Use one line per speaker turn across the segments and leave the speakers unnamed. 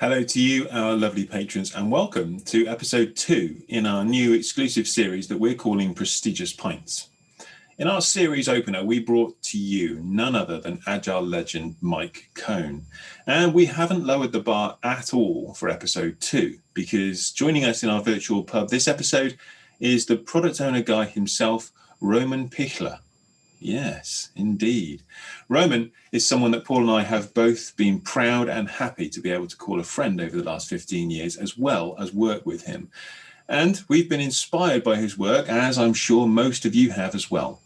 Hello to you, our lovely patrons, and welcome to episode two in our new exclusive series that we're calling Prestigious Pints. In our series opener, we brought to you none other than Agile legend Mike Cohn. And we haven't lowered the bar at all for episode two, because joining us in our virtual pub this episode is the product owner guy himself, Roman Pichler. Yes, indeed. Roman is someone that Paul and I have both been proud and happy to be able to call a friend over the last 15 years, as well as work with him. And we've been inspired by his work, as I'm sure most of you have as well.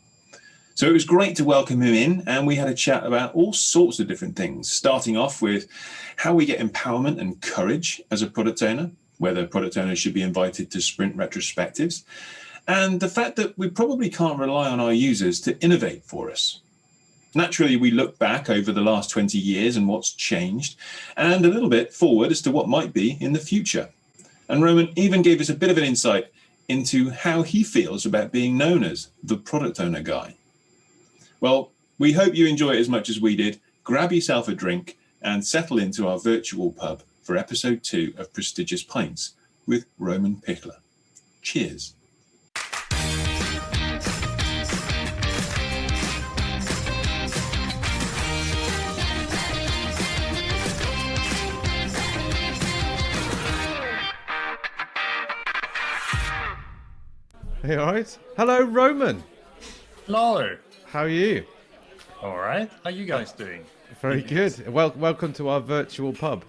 So it was great to welcome him in, and we had a chat about all sorts of different things, starting off with how we get empowerment and courage as a product owner, whether product owners should be invited to sprint retrospectives, and the fact that we probably can't rely on our users to innovate for us. Naturally, we look back over the last 20 years and what's changed, and a little bit forward as to what might be in the future. And Roman even gave us a bit of an insight into how he feels about being known as the product owner guy. Well, we hope you enjoy it as much as we did. Grab yourself a drink and settle into our virtual pub for episode two of Prestigious Pints with Roman Pichler. Cheers.
Hey, all right. Hello, Roman.
Hello.
How are you?
All right. How are you guys doing?
Very good. Well, welcome to our virtual pub.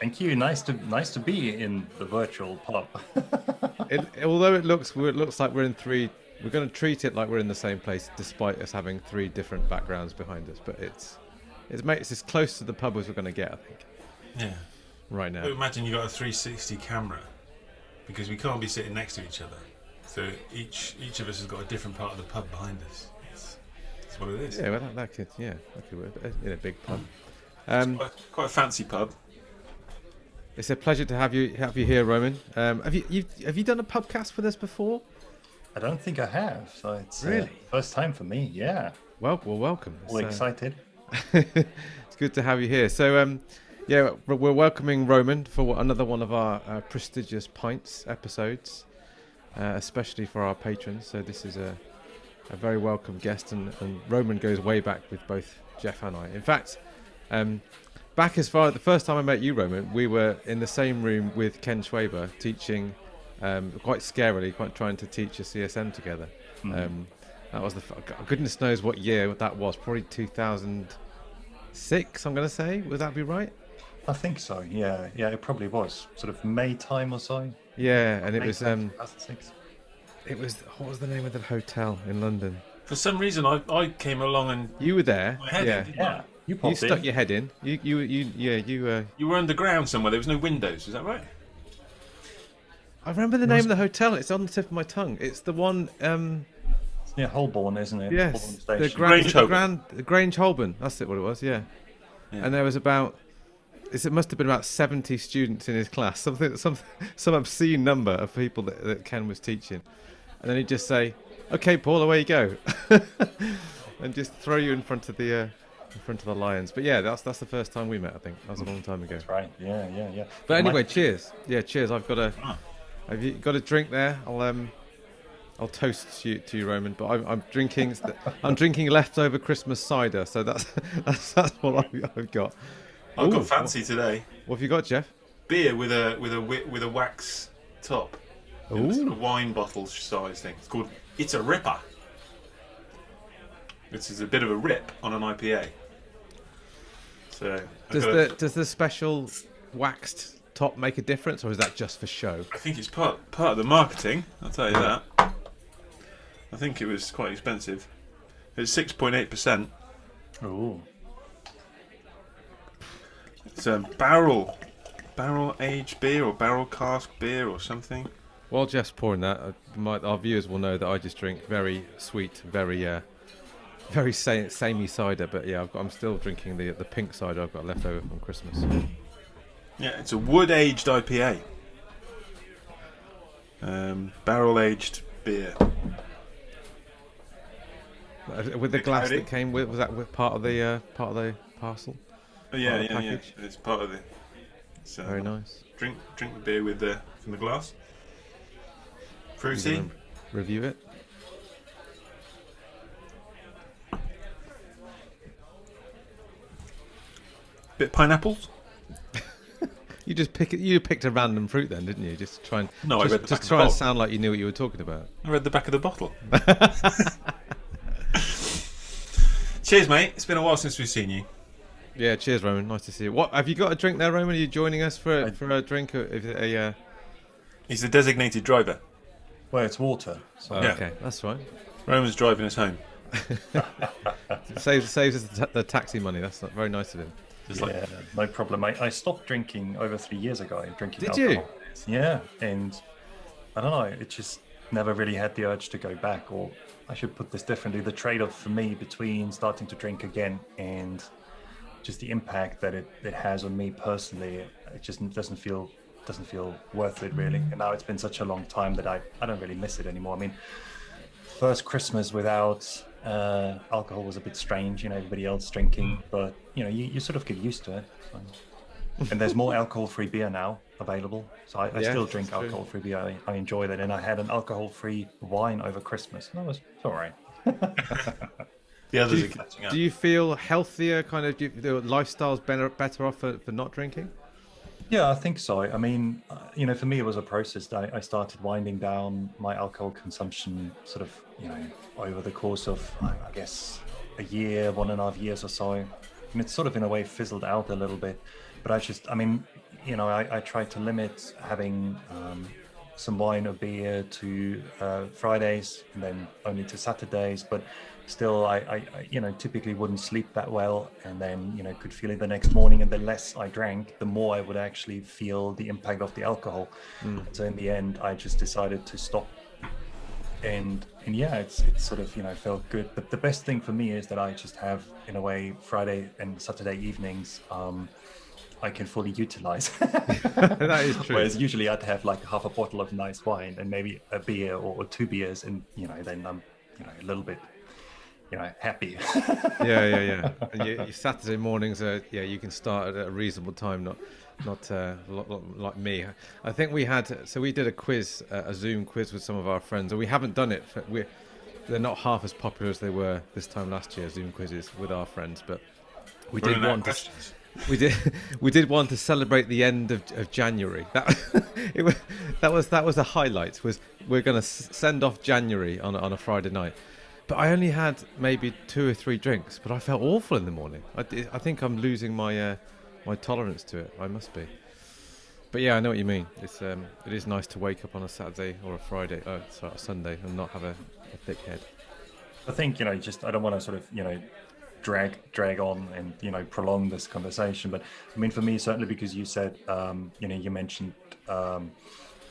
Thank you. Nice to nice to be in the virtual pub.
it, although it looks it looks like we're in three, we're going to treat it like we're in the same place, despite us having three different backgrounds behind us. But it's it's it's as close to the pub as we're going to get, I think.
Yeah.
Right now.
But imagine you got a 360 camera because we can't be sitting next to each other. So each each of us has got a different part of the pub behind us. It's, it's what it is.
Yeah, well, that, that could yeah, that could work uh, in a big pub. Um,
quite, quite a fancy pub.
It's a pleasure to have you have you here, Roman. Um, have you you've, have you done a pubcast with us before?
I don't think I have. So it's uh,
Really?
first time for me. Yeah.
Well, well, welcome.
All
It's, uh,
excited.
it's good to have you here. So, um, yeah, we're we're welcoming Roman for another one of our uh, prestigious pints episodes, uh, especially for our patrons. So this is a, a very welcome guest, and, and Roman goes way back with both Jeff and I. In fact, um, back as far as the first time I met you, Roman, we were in the same room with Ken Schwaber teaching, um, quite scarily, quite trying to teach a CSM together. Um, that was the goodness knows what year that was. Probably 2006. I'm going to say. Would that be right?
I think so. Yeah. Yeah. It probably was sort of May time or so.
Yeah, and it was um,
2006.
it was what was the name of the hotel in London?
For some reason, I, I came along and
You were there.
my head
yeah,
in, didn't
Yeah.
I?
You
you stuck
in.
your head in. You, you, you, yeah, you. Uh,
You were underground somewhere. There was no windows. Is that right?
I remember the name of the hotel. It's on the tip of my tongue. It's the one. Um,
It's near Holborn, isn't it?
yes,
Holborn
the Grand,
Grange
the
Holborn.
Grand, the Grange Holborn. That's it. What it was. Yeah.
Yeah.
And there was about. It must have been about seventy students in his class. Something, some, some obscene number of people that, that Ken was teaching, and then he'd just say, "Okay, Paul, away you go," and just throw you in front of the, uh, in front of the lions. But yeah, that's that's the first time we met. I think that was a long time ago.
That's right. Yeah. Yeah. Yeah.
But
My-
anyway, cheers. Yeah, cheers. I've got a.
Ah.
Have you got a drink there? I'll um, I'll toast to you, to you Roman. But I'm, I'm drinking. I'm drinking leftover Christmas cider. So that's that's, that's what I've, I've got.
I've
Ooh,
got fancy today.
What have you got, Jeff?
Beer with a with a with a wax top.
Ooh.
It's sort of wine bottle size thing. It's called It's a Ripper. This is a bit of a rip on an IPA. So
Does the
a-
does the special waxed top make a difference, or is that just for show?
I think it's part part of the marketing. I'll tell you that. I think it was quite expensive. It's six point eight percent.
Ooh.
It's a barrel, barrel aged beer or barrel cask beer or something.
While Jeff's pouring that, uh, my, our viewers will know that I just drink very sweet, very uh, very sa- samey cider. But yeah, I've got, I'm still drinking the the pink cider I've got left over from Christmas.
Yeah, it's a wood aged IPA. Um, barrel aged beer.
Uh, With the glass that came with, was that with part of the uh, part of the parcel?
Oh, yeah,
of the
yeah, yeah. It's part of the. So
Very nice.
drink drink the beer with the from the glass. Fruity.
Review it.
Bit pineapples.
You just pick it. You picked a random fruit then, didn't you? Just to try and
No, I
just,
read the
just
of the
try and sound like you knew what you were talking about.
I read the back of the bottle. Cheers, mate. It's been a while since we've seen you.
Yeah. Cheers, Roman. Nice to see you. What have you got a drink there, Roman? Are you joining us for a,
I-
for a drink? Or is it a? Uh...
He's the designated driver.
Well, it's water. So
Oh,
Yeah.
Okay, that's fine.
Roman's driving us home.
Saves saves us the, ta- the taxi money. That's not very nice of him.
Just like
yeah, no problem. I, I stopped drinking over three years ago. Drinking
Did you?
Yeah, and I don't know. It just never really had the urge to go back. Or I should put this differently: the trade-off for me between starting to drink again and just the impact that it, it has on me personally, it just doesn't feel doesn't feel worth it really. And now it's been such a long time that I, I don't really miss it anymore. I mean, first Christmas without uh, alcohol was a bit strange, you know, everybody else drinking, but you know, you, you sort of get used to it. And there's more alcohol-free beer now available, so I, I
Yeah,
still drink alcohol-free beer. I, I enjoy that, and I had an alcohol-free wine over Christmas. And that was all right.
the others
Do
are
you,
catching up.
do you feel healthier? Kind of, do you, the lifestyle's better better off for, for not drinking?
Yeah, I think so. I mean, uh, you know, for me, it was a process. I, I started winding down my alcohol consumption sort of, you know, over the course of, I I guess, a year, one and a half years or so. And it's sort of, in a way, fizzled out a little bit. But I just, I mean, you know, I, I tried to limit having um, some wine or beer to uh, Fridays and then only to Saturdays. But still, I, I, you know, typically wouldn't sleep that well, and then you know could feel it the next morning. And the less I drank, the more I would actually feel the impact of the alcohol. So in the end, I just decided to stop. And and yeah, it's it's sort of you know felt good. But the best thing for me is that I just have in a way Friday and Saturday evenings. Um, I can fully utilize.
that is true.
Whereas usually I'd have like half a bottle of nice wine and maybe a beer or, or two beers, and you know, then I'm you know a little bit you know happy.
yeah, yeah, yeah. And you, your Saturday mornings are yeah, you can start at a reasonable time, not not uh, lo- lo- like me. I think we had so we did a quiz, uh, a Zoom quiz with some of our friends, and we haven't done it. For, we're they're not half as popular as they were this time last year. Zoom quizzes with our friends, but we did
Running out
one. To, we did we did one to celebrate the end of, of January. That it was, that was that was the highlight. Was we're going to send off January on on a Friday night. But I only had maybe two or three drinks, but I felt awful in the morning. I, I think I'm losing my uh, my tolerance to it. I must be. But yeah, I know what you mean. It's um, it is nice to wake up on a Saturday or a Friday, oh, sorry, a Sunday, and not have a, a thick head.
I think you know, just I don't want to sort of you know drag drag on and you know prolong this conversation, but I mean for me certainly because you said um, you know you mentioned um,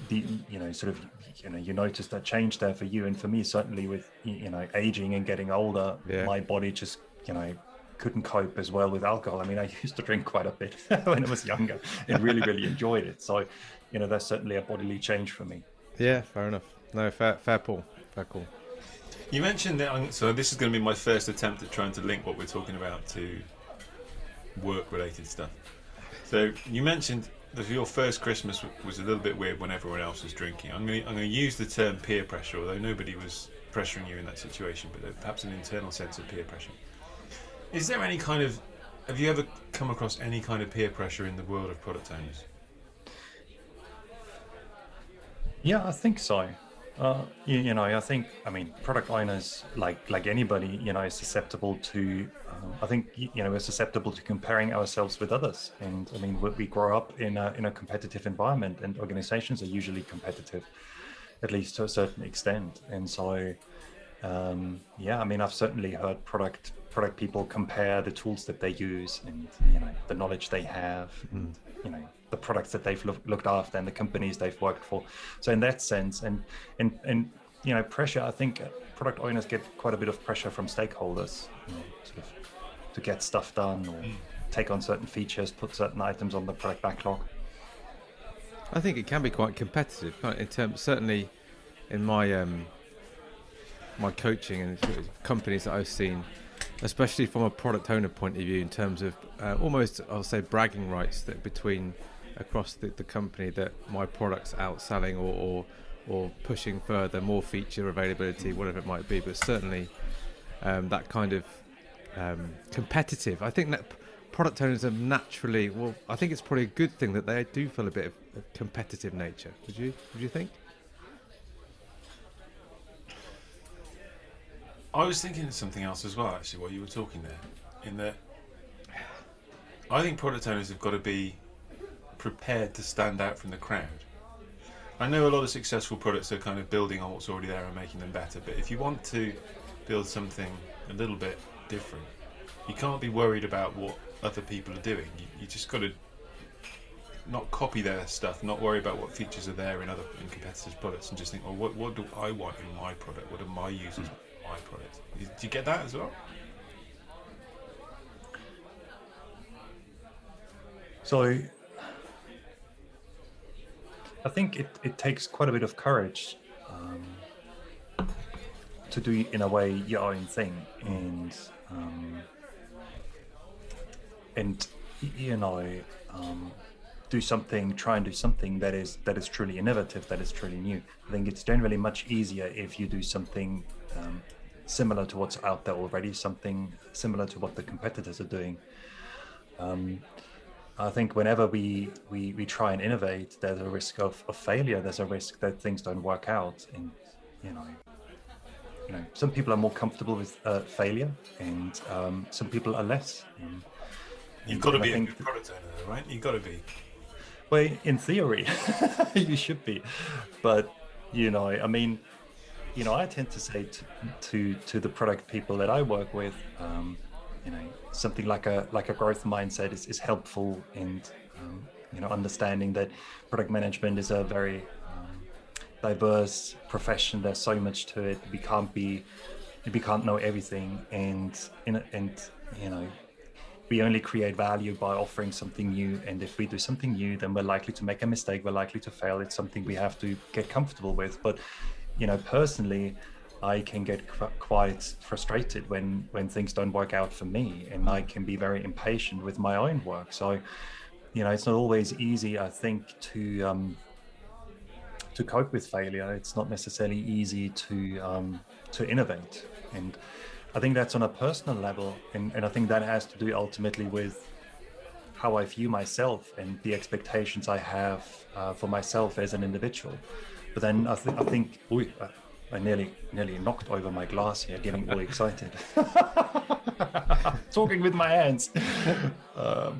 the you know sort of you know you noticed that change there for you, and for me certainly with you know aging and getting older,
Yeah.
my body just you know couldn't cope as well with alcohol. I mean, I used to drink quite a bit when I was younger and really really enjoyed it. So you know that's certainly a bodily change for me.
Yeah, fair enough. No, fair, fair call, fair call.
You mentioned that, I'm- so this is going to be my first attempt at trying to link what we're talking about to work-related stuff. So you mentioned that your first Christmas was a little bit weird when everyone else was drinking. I'm going to, I'm going to use the term peer pressure, although nobody was pressuring you in that situation, but perhaps an internal sense of peer pressure. Is there any kind of, have you ever come across any kind of peer pressure in the world of product owners?
Yeah, I think so. Uh, you, you know, I think, I mean, product owners, like like anybody, you know, is susceptible to. Um, I think you know, we're susceptible to comparing ourselves with others, and I mean, we, we grow up in a in a competitive environment, and organizations are usually competitive, at least to a certain extent. And so, um, yeah, I mean, I've certainly heard product product people compare the tools that they use, and you know, the knowledge they have, and mm. you know, the products that they've look, looked after and the companies they've worked for. So in that sense, and and and you know, pressure. I think uh, product owners get quite a bit of pressure from stakeholders, you know, sort of to get stuff done or mm. take on certain features, put certain items on the product backlog.
I think it can be quite competitive in terms, certainly in my um, my coaching and companies that I've seen, especially from a product owner point of view, in terms of uh, almost I'll say bragging rights that between across the, the company that my product's outselling or, or or pushing further more feature availability, whatever it might be. But certainly um, that kind of um, competitive. I think that product owners are naturally well. I think it's probably a good thing that they do feel a bit of competitive nature. Would you? Would you think?
I was thinking of something else as well, actually, while you were talking there. In that, I think product owners have got to be prepared to stand out from the crowd. I know a lot of successful products are kind of building on what's already there and making them better, but if you want to build something a little bit different, you can't be worried about what other people are doing. You, you just got to not copy their stuff, not worry about what features are there in other in competitors' products, and just think, well, what, what do I want in my product? What do my users Do you get that as well?
So I think it, it takes quite a bit of courage um, to do in a way your own thing and um, and you know um, do something try and do something that is that is truly innovative that is truly new i think it's generally much easier if you do something um, similar to what's out there already something similar to what the competitors are doing um, I think whenever we, we, we try and innovate, there's a risk of, of failure. There's a risk that things don't work out. And, you know, you know, some people are more comfortable with uh, failure and um, some people are less. And,
You've got to be a good product owner, right? You've got to be.
Well, in theory, you should be, but you know, I mean, you know, I tend to say to to, to the product people that I work with, um, you know, something like a like a growth mindset is, is helpful, and um, you know, understanding that product management is a very um, diverse profession. There's so much to it. We can't be, we can't know everything, and in and you know, we only create value by offering something new and if we do something new then we're likely to make a mistake we're likely to fail. It's something we have to get comfortable with. But you know personally i can get qu- quite frustrated when when things don't work out for me and i can be very impatient with my own work. So you know it's not always easy i think to um to cope with failure. It's not necessarily easy to um to innovate. And I think that's on a personal level, and, and I think that has to do ultimately with how I view myself and the expectations I have uh, for myself as an individual. But then I, th- I think, ooh, I, I nearly nearly knocked over my glass here, getting all excited, talking with my hands. Um,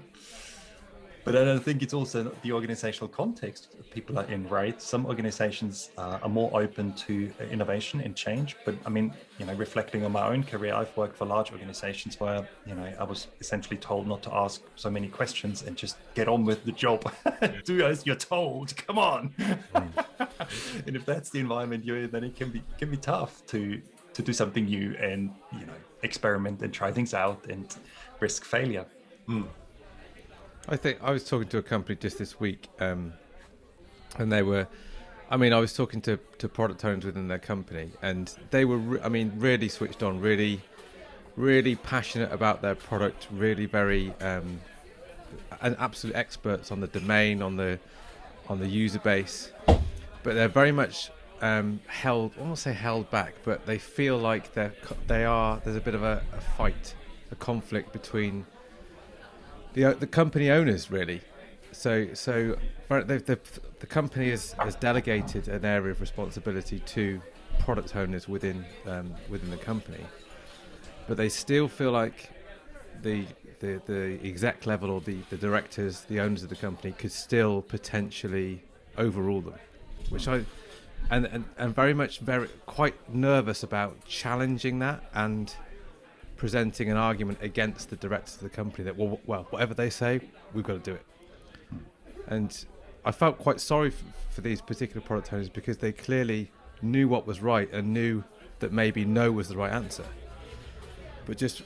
but I don't think it's also the organizational context people are in, right? Some organizations uh, are more open to uh, innovation and change. But I mean, you know, reflecting on my own career, I've worked for large organizations where, you know, I was essentially told not to ask so many questions and just get on with the job. Do as you're told. Come on. Hmm. and if that's the environment you're in, then it can be can be tough to to do something new and you know experiment and try things out and risk failure. Hmm.
I think I was talking to a company just this week, um, and they were. I mean, I was talking to, to product owners within their company, and they were. Re- I mean, really switched on, really, really passionate about their product, really very, um, and absolute experts on the domain, on the, on the user base, but they're very much um, held. I won't say held back, but they feel like they're they are. There's a bit of a, a fight, a conflict between the the company owners really. So so the the, the company has, has delegated an area of responsibility to product owners within um, within the company, but they still feel like the the, the exec level or the, the directors, the owners of the company could still potentially overrule them, which I and, and, and very much very quite nervous about challenging that and presenting an argument against the directors of the company that well, well whatever they say we've got to do it. And i felt quite sorry f- for these particular product owners because they clearly knew what was right and knew that maybe no was the right answer. But just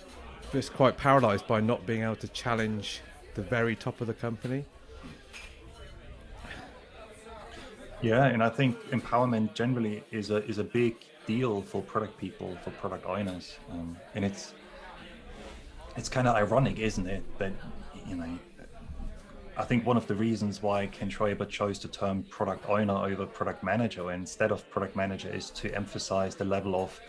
just quite paralyzed by not being able to challenge the very top of the company.
Yeah, and I think empowerment generally is a is a big deal for product people, for product owners, um, and it's it's kind of ironic, isn't it, that you know I think one of the reasons why Ken Schwaber chose the term product owner over product manager instead of product manager is to emphasize the level of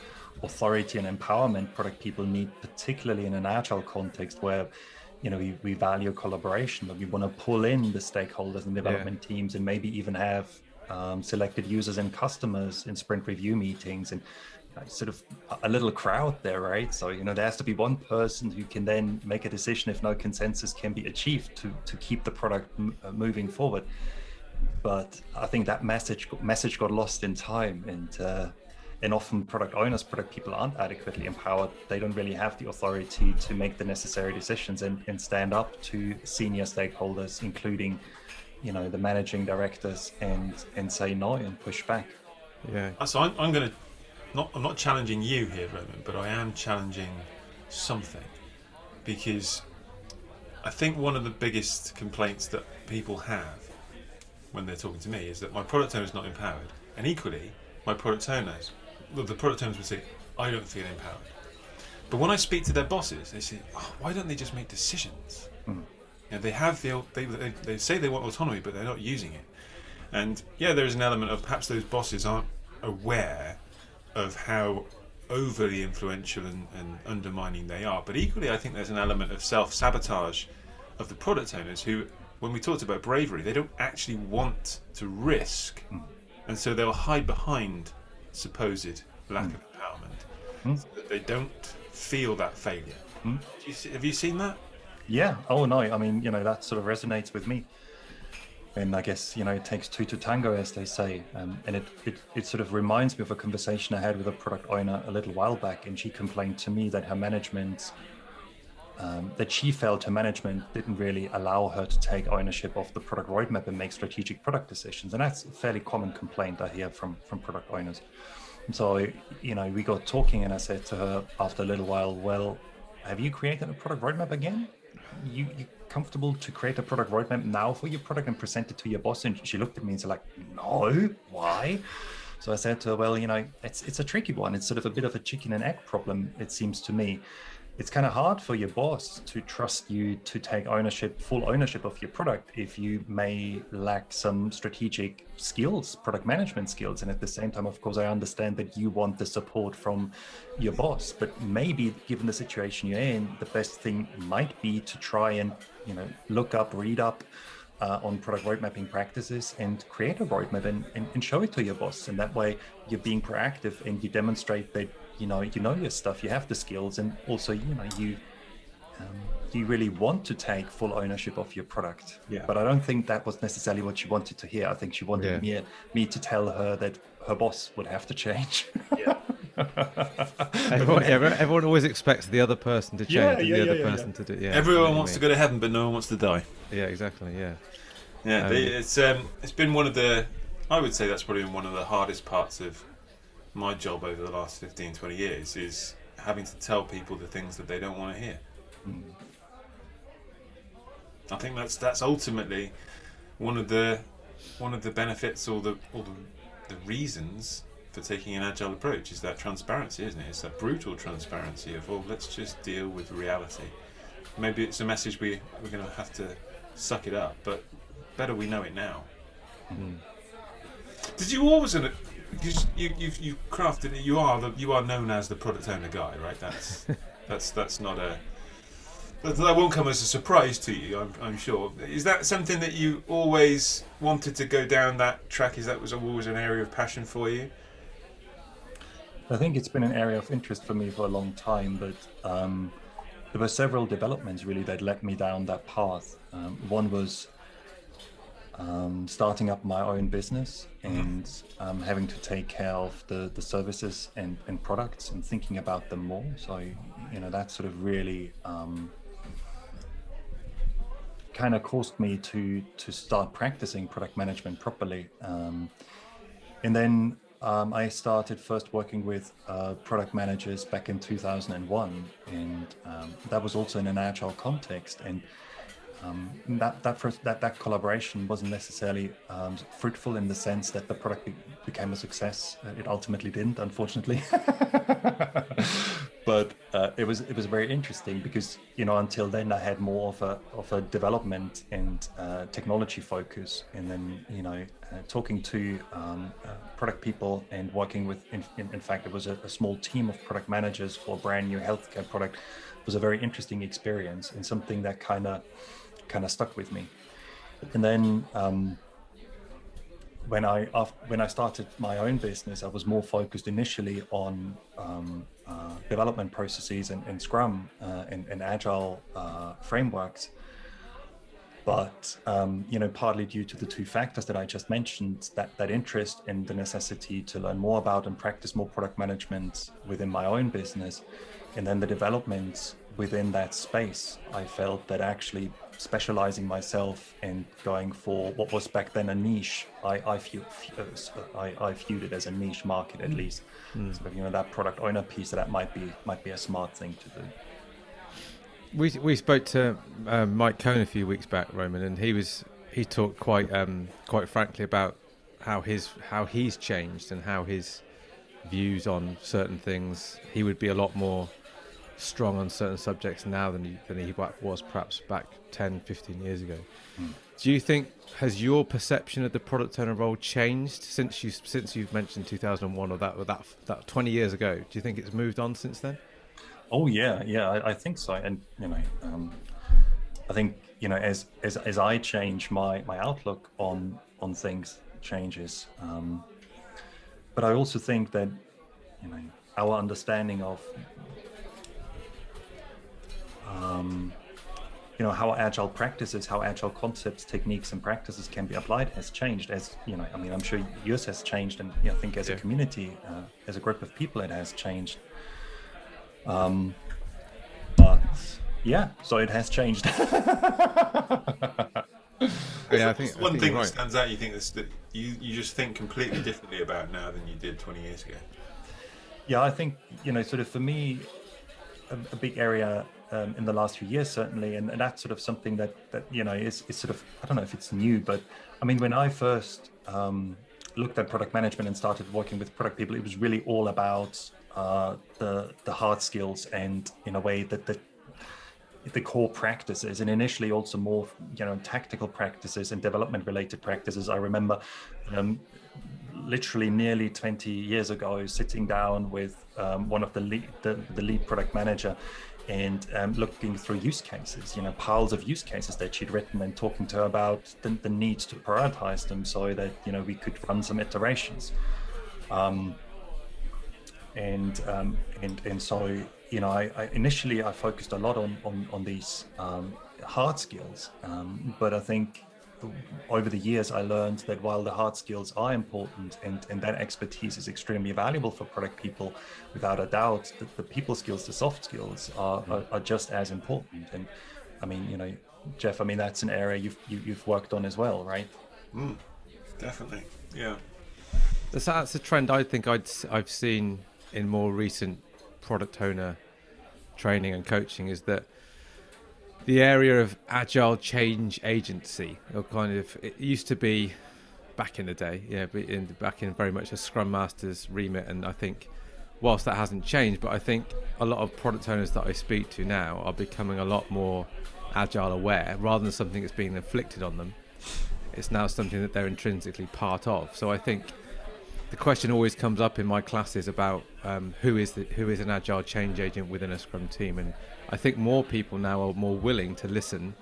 authority and empowerment product people need, particularly in an agile context where you know we, we value collaboration, but we want to pull in the stakeholders and development yeah. teams and maybe even have um, selected users and customers in sprint review meetings and sort of a little crowd there, right? So, you know, there has to be one person who can then make a decision if no consensus can be achieved to, to keep the product uh, moving forward. But I think that message message got lost in time and uh, and often product owners, product people aren't adequately empowered. They don't really have the authority to make the necessary decisions and, and stand up to senior stakeholders, including, you know, the managing directors and and say no and push back.
Yeah. So I'm, I'm going to not I'm not challenging you here, Roman, but I am challenging something because I think one of the biggest complaints that people have when they're talking to me is that my product owner is not empowered, and equally, my product owners, well, the product owners would say, I don't feel empowered. But when I speak to their bosses, they say, oh, why don't they just make decisions? Mm. You know, they have the they, they, they say they want autonomy, but they're not using it. And yeah, there is an element of perhaps those bosses aren't aware of how overly influential and, and, undermining they are. But equally, I think there's an element of self sabotage of the product owners who, when we talked about bravery, they don't actually want to risk, mm. and so they'll hide behind supposed lack mm. of empowerment. Mm. So that they don't feel that failure. Hmm. You have you seen that?
Yeah. Oh no. I mean, you know, that sort of resonates with me and I guess you know it takes two to tango, as they say. Um, and it, it it sort of reminds me of a conversation I had with a product owner a little while back, and she complained to me that her management, um, that she felt her management didn't really allow her to take ownership of the product roadmap and make strategic product decisions, and that's a fairly common complaint I hear from from product owners. And so you know we got talking, and I said to her after a little while, well, have you created a product roadmap again? You, you comfortable to create a product roadmap now for your product and present it to your boss? And she looked at me and said, like, no, why? So I said to her, well, you know, it's it's a tricky one. It's sort of a bit of a chicken and egg problem, it seems to me it's kind of hard for your boss to trust you to take ownership, full ownership of your product if you may lack some strategic skills, product management skills. And at the same time, of course, I understand that you want the support from your boss, but maybe given the situation you're in, the best thing might be to try and, you know, look up, read up, uh, on product road mapping practices and create a roadmap and, and, and, show it to your boss. And that way you're being proactive and you demonstrate that you know you know your stuff you have the skills and also you know you um, you really want to take full ownership of your product. Yeah. But i don't think that was necessarily what she wanted to hear. I think she wanted yeah. me, me to tell her that her boss would have to change.
Yeah everyone, everyone, always expects the other person to change yeah, yeah, the other yeah, person to do yeah
everyone wants to go to heaven but no one wants to die
yeah exactly yeah
yeah um, it's um it's been one of the i would say that's probably been one of the hardest parts of my job over the last 15, 20 years is having to tell people the things that they don't want to hear. Mm. I think that's that's ultimately one of the one of the benefits or the or the, the reasons for taking an agile approach is that transparency, isn't it? It's that brutal transparency of well, let's just deal with reality. Maybe it's a message we we're going to have to suck it up, but better we know it now. Mm. Did you always because you you've you crafted it. You are the you are known as the product owner guy, right? That's that's that's not a that, that won't come as a surprise to you. I'm, I'm sure. Is that something that you always wanted to go down that track? Is that was always an area of passion for you?
I think it's been an area of interest for me for a long time, but um, there were several developments really that led me down that path. Um, one was um, starting up my own business and um, having to take care of the, the services and, and products and thinking about them more. So, you know, that sort of really um, kind of caused me to to start practicing product management properly. Um, and then um, I started first working with uh, product managers back in 2001, and um, that was also in an agile context. And um, that that first that that collaboration wasn't necessarily um, fruitful in the sense that the product be became a success. It ultimately didn't, unfortunately. but uh, it was it was very interesting because you know until then I had more of a of a development and uh, technology focus, and then you know uh, talking to um, uh, product people and working with in, in, in fact it was a, a, small team of product managers for a brand new healthcare product was a very interesting experience and something that kind of kind of stuck with me. And then um, when I when I started my own business, I was more focused initially on um, uh, development processes and, and Scrum uh, and, agile uh, frameworks. But um, you know, partly due to the two factors that I just mentioned, that that interest and the necessity to learn more about and practice more product management within my own business, and then the development within that space, I felt that actually specializing myself and going for what was back then a niche, I I, view, I, I viewed it as a niche market at least. Mm. So you know that product owner piece that might be might be a smart thing to do.
We we spoke to um, Mike Cohn a few weeks back, Roman, and he was he talked quite um, quite frankly about how his how he's changed and how his views on certain things. He would be a lot more strong on certain subjects now than he, than he was perhaps back 10, 15 years ago. Mm. Do you think has your perception of the product owner role changed since you since you've mentioned 2001 or that or that that 20 years ago? Do you think it's moved on since then?
Oh yeah, yeah, I, I think so. And you know, um, I think you know as as as I change my my outlook on on things changes. Um, but I also think that you know our understanding of um, you know how agile practices how agile concepts techniques and practices can be applied has changed as you know i mean i'm sure yours has changed and you know, i think as yeah. a community uh, as a group of people it has changed um but yeah so it has changed
yeah i think
one
I think
thing
right.
that stands out you think that you you just think completely differently about now than you did 20 years ago
yeah i think you know sort of for me a, a big area um, in the last few years, certainly, and, and, that's sort of something that that you know is, is sort of I don't know if it's new, but I mean when I first um, looked at product management and started working with product people, it was really all about uh, the the hard skills and in a way that the the core practices. And initially also more you know tactical practices and development related practices. I remember um, literally nearly 20 years ago sitting down with um, one of the lead the, the lead product manager and um, looking through use cases, you know, piles of use cases that she'd written and talking to her about the, the need to prioritize them so that, you know, we could run some iterations. Um, and, um, and, and so, you know, I, I, initially I focused a lot on, on, on these um, hard skills, um, but I think over the years, I learned that while the hard skills are important and, and that expertise is extremely valuable for product people, without a doubt, the, the people skills, the soft skills are, are, are, just as important. And I mean, you know, Jeff, I mean, that's an area you've, you, have you have worked on as well, right?
Mm, definitely. Yeah.
That's, that's a trend I think I'd, I've seen in more recent product owner training and coaching is that the area of agile change agency, or kind of it used to be back in the day, yeah, in, back in very much a Scrum Master's remit, and I think whilst that hasn't changed, but I think a lot of product owners that I speak to now are becoming a lot more agile aware, rather than something that's being inflicted on them. It's now something that they're intrinsically part of. So I think the question always comes up in my classes about um, who is the, who is an agile change agent within a Scrum team, and I think more people now are more willing to listen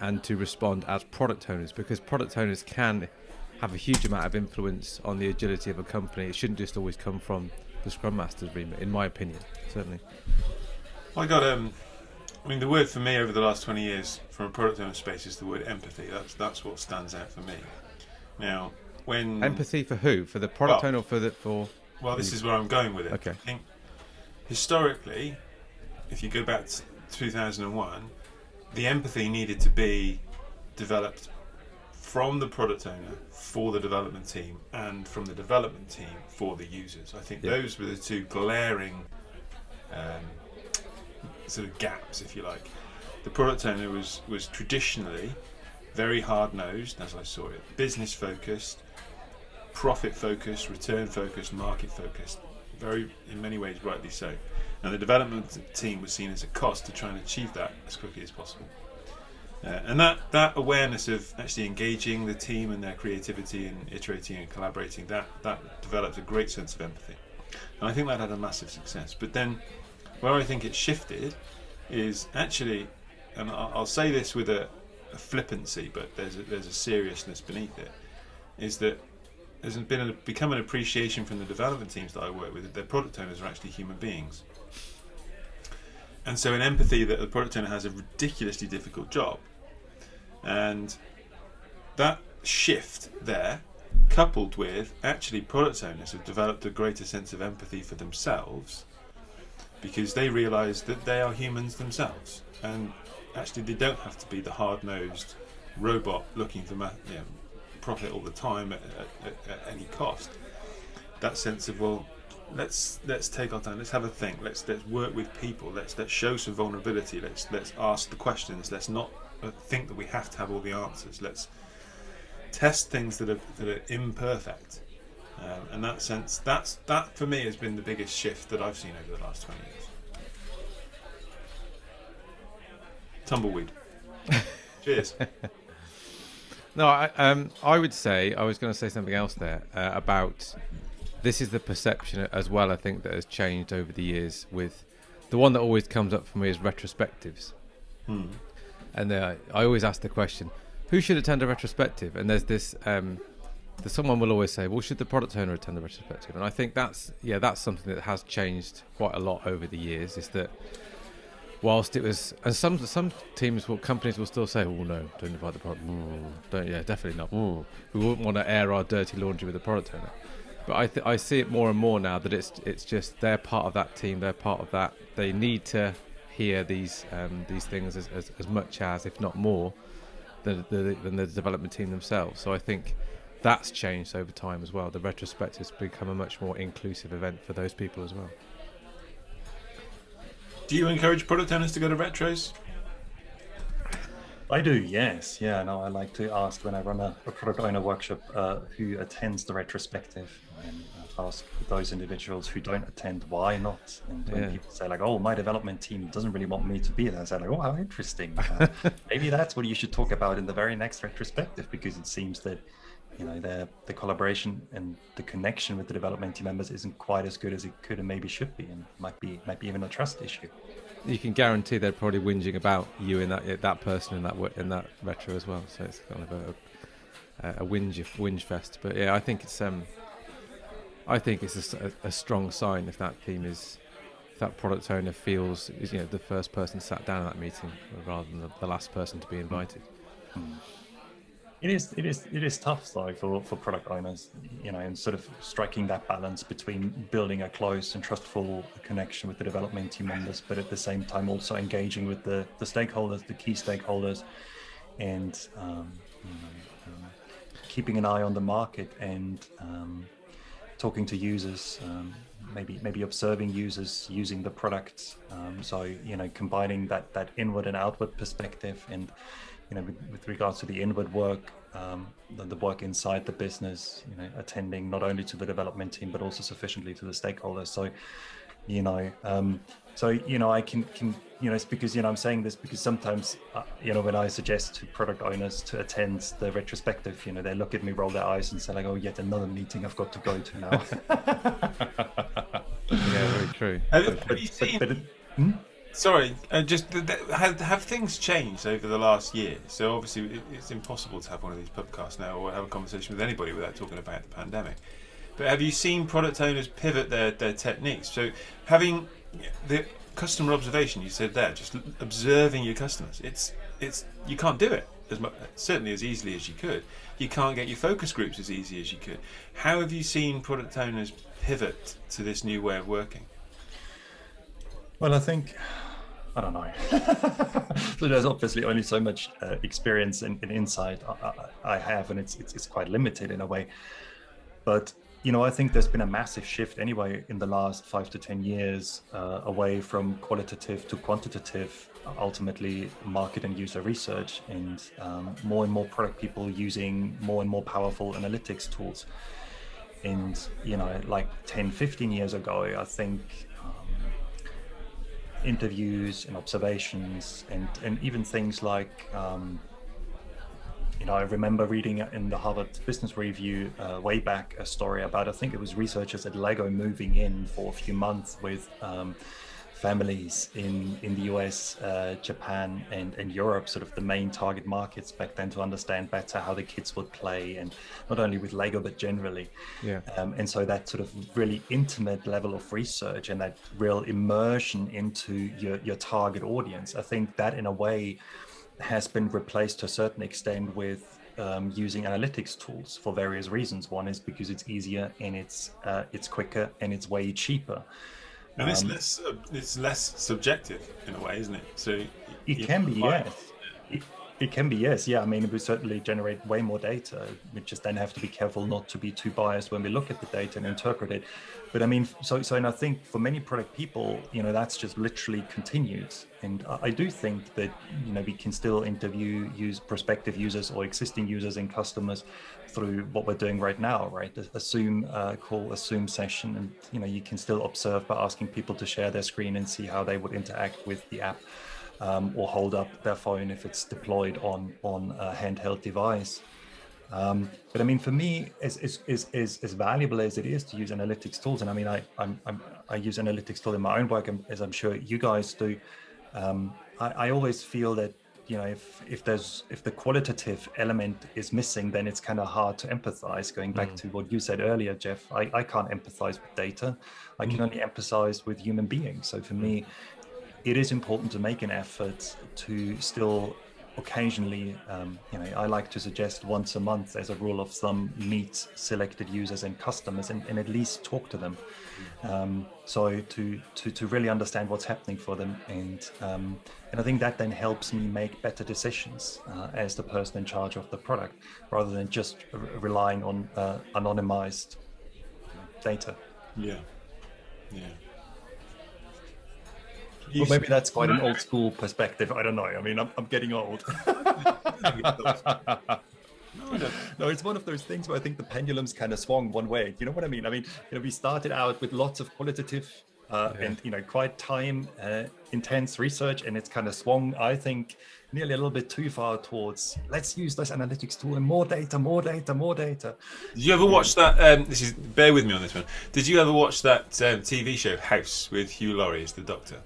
and to respond as product owners because product owners can have a huge amount of influence on the agility of a company. It shouldn't just always come from the Scrum Master's remit, in my opinion, certainly.
I got um, I mean, the word for me over the last twenty years from a product owner space is the word empathy. That's that's what stands out for me. Now, when
empathy for who? For the product well, owner, or for the for?
Well, this is where I'm going with it.
Okay. I
think historically, if you go back to 2001, the empathy needed to be developed from the product owner for the development team and from the development team for the users. I think yeah. those were the two glaring um, sort of gaps, if you like. The product owner was, was traditionally very hard nosed, as I saw it, business focused, profit focused, return focused, market focused. Very in many ways rightly so. And the development team was seen as a cost to try and achieve that as quickly as possible. Uh, and that, that awareness of actually engaging the team and their creativity and iterating and collaborating, that, that developed a great sense of empathy. And I think that had a massive success. But then where I think it shifted is actually, and I'll, I'll say this with a, a flippancy, but there's a, there's a seriousness beneath it, is that there's been a, become an appreciation from the development teams that I work with. That their product owners are actually human beings. And so, an empathy that the product owner has a ridiculously difficult job, and that shift there, coupled with actually product owners have developed a greater sense of empathy for themselves because they realise that they are humans themselves, and actually they don't have to be the hard-nosed robot looking for you know, profit all the time at, at, at, any cost. That sense of well, let's let's take our time, let's have a think, let's let's work with people, let's let's show some vulnerability, let's let's ask the questions, let's not uh, think that we have to have all the answers. Let's test things that are that are imperfect. Um, and that sense, that's that for me has been the biggest shift that I've seen over the last twenty years. Tumbleweed. Cheers.
No, I, um, I would say I was going to say something else there uh, about this is the perception as well. I think that has changed over the years. With the one that always comes up for me is retrospectives,
Hmm.
and uh, I always ask the question, who should attend a retrospective? And there's this. Um, the, someone will always say, "Well, should the product owner attend the retrospective?" And I think that's yeah, that's something that has changed quite a lot over the years. Is that whilst it was, and some some teams will companies will still say, "Oh no, don't invite the product. Ooh, don't yeah, definitely not. Ooh, we wouldn't want to air our dirty laundry with the product owner." But I th- I see it more and more now that it's it's just they're part of that team. They're part of that. They need to hear these um, these things as, as, as much as, if not more, than the, than the development team themselves. So I think that's changed over time as well. The retrospectives become a much more inclusive event for those people as well.
Do you encourage product owners to go to retros?
I do, yes. Yeah, no, I like to ask when I run a, a product owner workshop uh, who attends the retrospective and uh, ask those individuals who don't attend why not. And when
Yeah.
people say, like, oh, my development team doesn't really want me to be there, I say, like, oh, how interesting. Uh, maybe that's what you should talk about in the very next retrospective because it seems that. You know, the the collaboration and the connection with the development team members isn't quite as good as it could and maybe should be, and might be might be even a trust issue.
You can guarantee they're probably whinging about you and that that person in that in that retro as well. So it's kind of a a, a whinge whinge fest. But yeah, I think it's um, I think it's a a, strong sign if that team is if that product owner feels is you know the first person sat down at that meeting rather than the, the last person to be invited.
It is, it is, it is tough though for, for product owners, you know, and sort of striking that balance between building a close and trustful connection with the development team members, but at the same time also engaging with the, the stakeholders, the key stakeholders, and um, you know, um, keeping an eye on the market and um, talking to users, um, maybe maybe observing users using the products. Um, so you know, combining that that inward and outward perspective, and you know, with, with regards to the inward work, um, the, the work inside the business, you know, attending not only to the development team but also sufficiently to the stakeholders. So, you know, um, so you know, I can can you know, it's because you know I'm saying this because sometimes uh, you know when I suggest to product owners to attend the retrospective, you know, they look at me, roll their eyes, and say like, "Oh, yet another meeting I've got to go to now."
Yeah, very true.
Have,
but,
have you
but,
seen?
but it, hmm?
Sorry, uh, just th- th- have, have things changed over the last year? So obviously, it, it's impossible to have one of these podcasts now or have a conversation with anybody without talking about the pandemic. But have you seen product owners pivot their, their techniques? So having the customer observation, you said there, just observing your customers. It's it's you can't do it as much, certainly as easily as you could. You can't get your focus groups as easy as you could. How have you seen product owners pivot to this new way of working?
Well, I think I don't know. so there's obviously only so much uh, experience and, and insight I, I, have, and it's, it's it's quite limited in a way. But you know, I think there's been a massive shift anyway in the last five to ten years uh, away from qualitative to quantitative. Ultimately, market and user research, and um, more and more product people using more and more powerful analytics tools. And, you know, like 10, 15 years ago, I think interviews and observations and, and even things like, um, you know, I remember reading in the Harvard Business Review uh, way back a story about, I think it was researchers at Lego moving in for a few months with um, families in, in the US, uh, Japan, and, and Europe, sort of the main target markets back then to understand better how the kids would play and not only with Lego, but generally.
Yeah.
Um, and so that sort of really intimate level of research and that real immersion into your, your target audience, I think that in a way has been replaced to a certain extent with um, using analytics tools for various reasons. One is because it's easier and it's uh, it's quicker and it's way cheaper.
And it's less uh, it's less subjective in a way, isn't it? So
It can be, yes. It, it can be, yes. Yeah, I mean, we certainly generate way more data. We just then have to be careful not to be too biased when we look at the data and interpret it. But I mean, so so, and I think for many product people, you know, that's just literally continued. And I, do think that you know we can still interview use prospective users or existing users and customers through what we're doing right now, right? A, a Zoom uh, call, a Zoom session, and you know, you can still observe by asking people to share their screen and see how they would interact with the app um, or hold up their phone if it's deployed on on a handheld device. Um, but I mean, for me, as, as, as, as, as valuable as it is to use analytics tools, and I mean, I, I'm, I'm, I use analytics tool in my own work, and as I'm sure you guys do. Um, I, I always feel that you know, if if there's if the qualitative element is missing, then it's kind of hard to empathize. Going back to what you said earlier, Jeff, I, I can't empathize with data. I can only empathize with human beings. So for me, it is important to make an effort to still occasionally, um, you know, I like to suggest once a month as a rule of thumb, meet selected users and customers and, and at least talk to them. Um, so to, to, to really understand what's happening for them. And, um, and I think that then helps me make better decisions uh, as the person in charge of the product, rather than just re- relying on uh, anonymized data.
Yeah. Yeah.
Well, maybe that's quite an old school perspective. I don't know. I mean, I'm, I'm getting old. no, it's one of those things where I think the pendulum's kind of swung one way. You know what I mean? I mean, you know, we started out with lots of qualitative uh,
Yeah.
and you know quite time uh, intense research, and it's kind of swung. I think nearly a little bit too far towards let's use this analytics tool and more data, more data, more data.
Did you ever watch that? Um, this is bear with me on this one. Did you ever watch that um, TV show House with Hugh Laurie as the Doctor?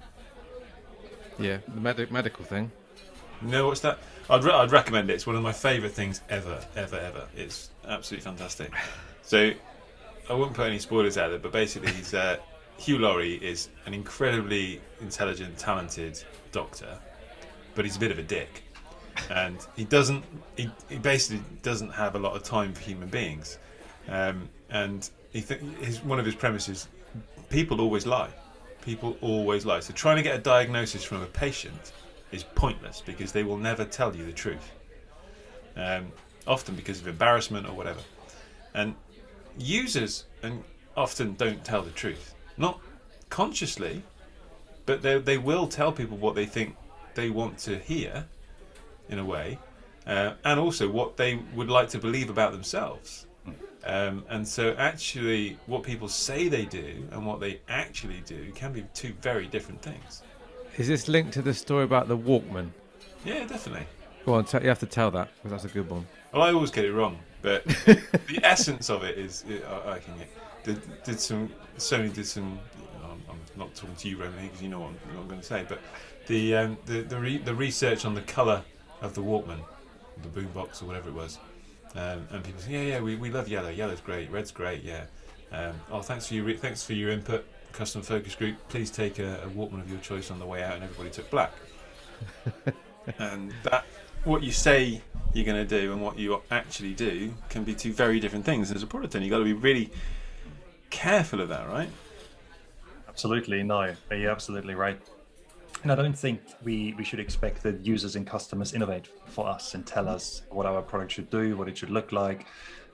Yeah, the medic medical thing.
You know what's that? I'd, re- I'd recommend it. It's one of my favourite things ever, ever, ever. It's absolutely fantastic. So I won't put any spoilers out there, but basically, he's uh, Hugh Laurie is an incredibly intelligent, talented doctor, but he's a bit of a dick, and he doesn't. He, he basically doesn't have a lot of time for human beings, um, and he th- his one of his premises: people always lie. People always lie. So trying to get a diagnosis from a patient is pointless because they will never tell you the truth. Um, often because of embarrassment or whatever. And users and often don't tell the truth. Not consciously, but they, they will tell people what they think they want to hear, in a way, uh, and also what they would like to believe about themselves. Um, and so, actually, what people say they do and what they actually do can be two very different things.
Is this linked to the story about the Walkman?
Yeah, definitely.
Go on, t- you have to tell that because that's a good one.
Well, I always get it wrong, but the essence of it is I, I can get. Did, did some Sony did some. I'm, I'm not talking to you, Roman, because you know what I'm, what I'm going to say. But the um, the the, re, the research on the color of the Walkman, the boombox or whatever it was, um, and people say, yeah, yeah, we, we love yellow. Yellow's great. Red's great. Yeah. Um, oh, thanks for your re- thanks for your input, custom focus group. Please take a, a Walkman of your choice on the way out, and everybody took black. and that what you say you're going to do and what you actually do can be two very different things as a product owner. You've got to be really careful of that, right?
Absolutely, no, you're absolutely right. And I don't think we, we should expect that users and customers innovate for us and tell us what our product should do, what it should look like.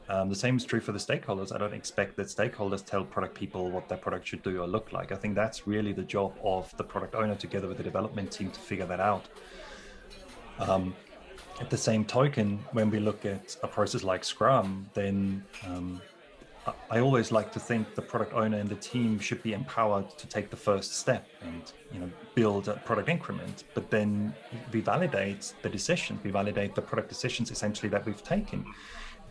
Um, the same is true for the stakeholders. I don't expect that stakeholders tell product people what their product should do or look like. I think that's really the job of the product owner together with the development team to figure that out. Um, at the same token, when we look at a process like Scrum, then um, I always like to think the product owner and the team should be empowered to take the first step and you know build a product increment. But then we validate the decisions, we validate the product decisions essentially that we've taken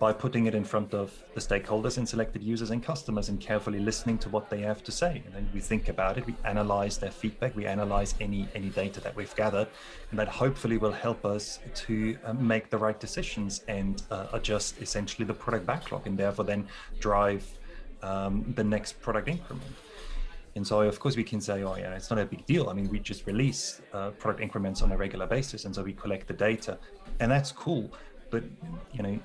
by putting it in front of the stakeholders and selected users and customers and carefully listening to what they have to say. And then we think about it, we analyze their feedback, we analyze any any data that we've gathered, and that hopefully will help us to uh, make the right decisions and uh, adjust essentially the product backlog and therefore then drive um, the next product increment. And so, of course, we can say, oh, yeah, it's not a big deal. I mean, we just release uh, product increments on a regular basis. And so we collect the data, and that's cool but you know,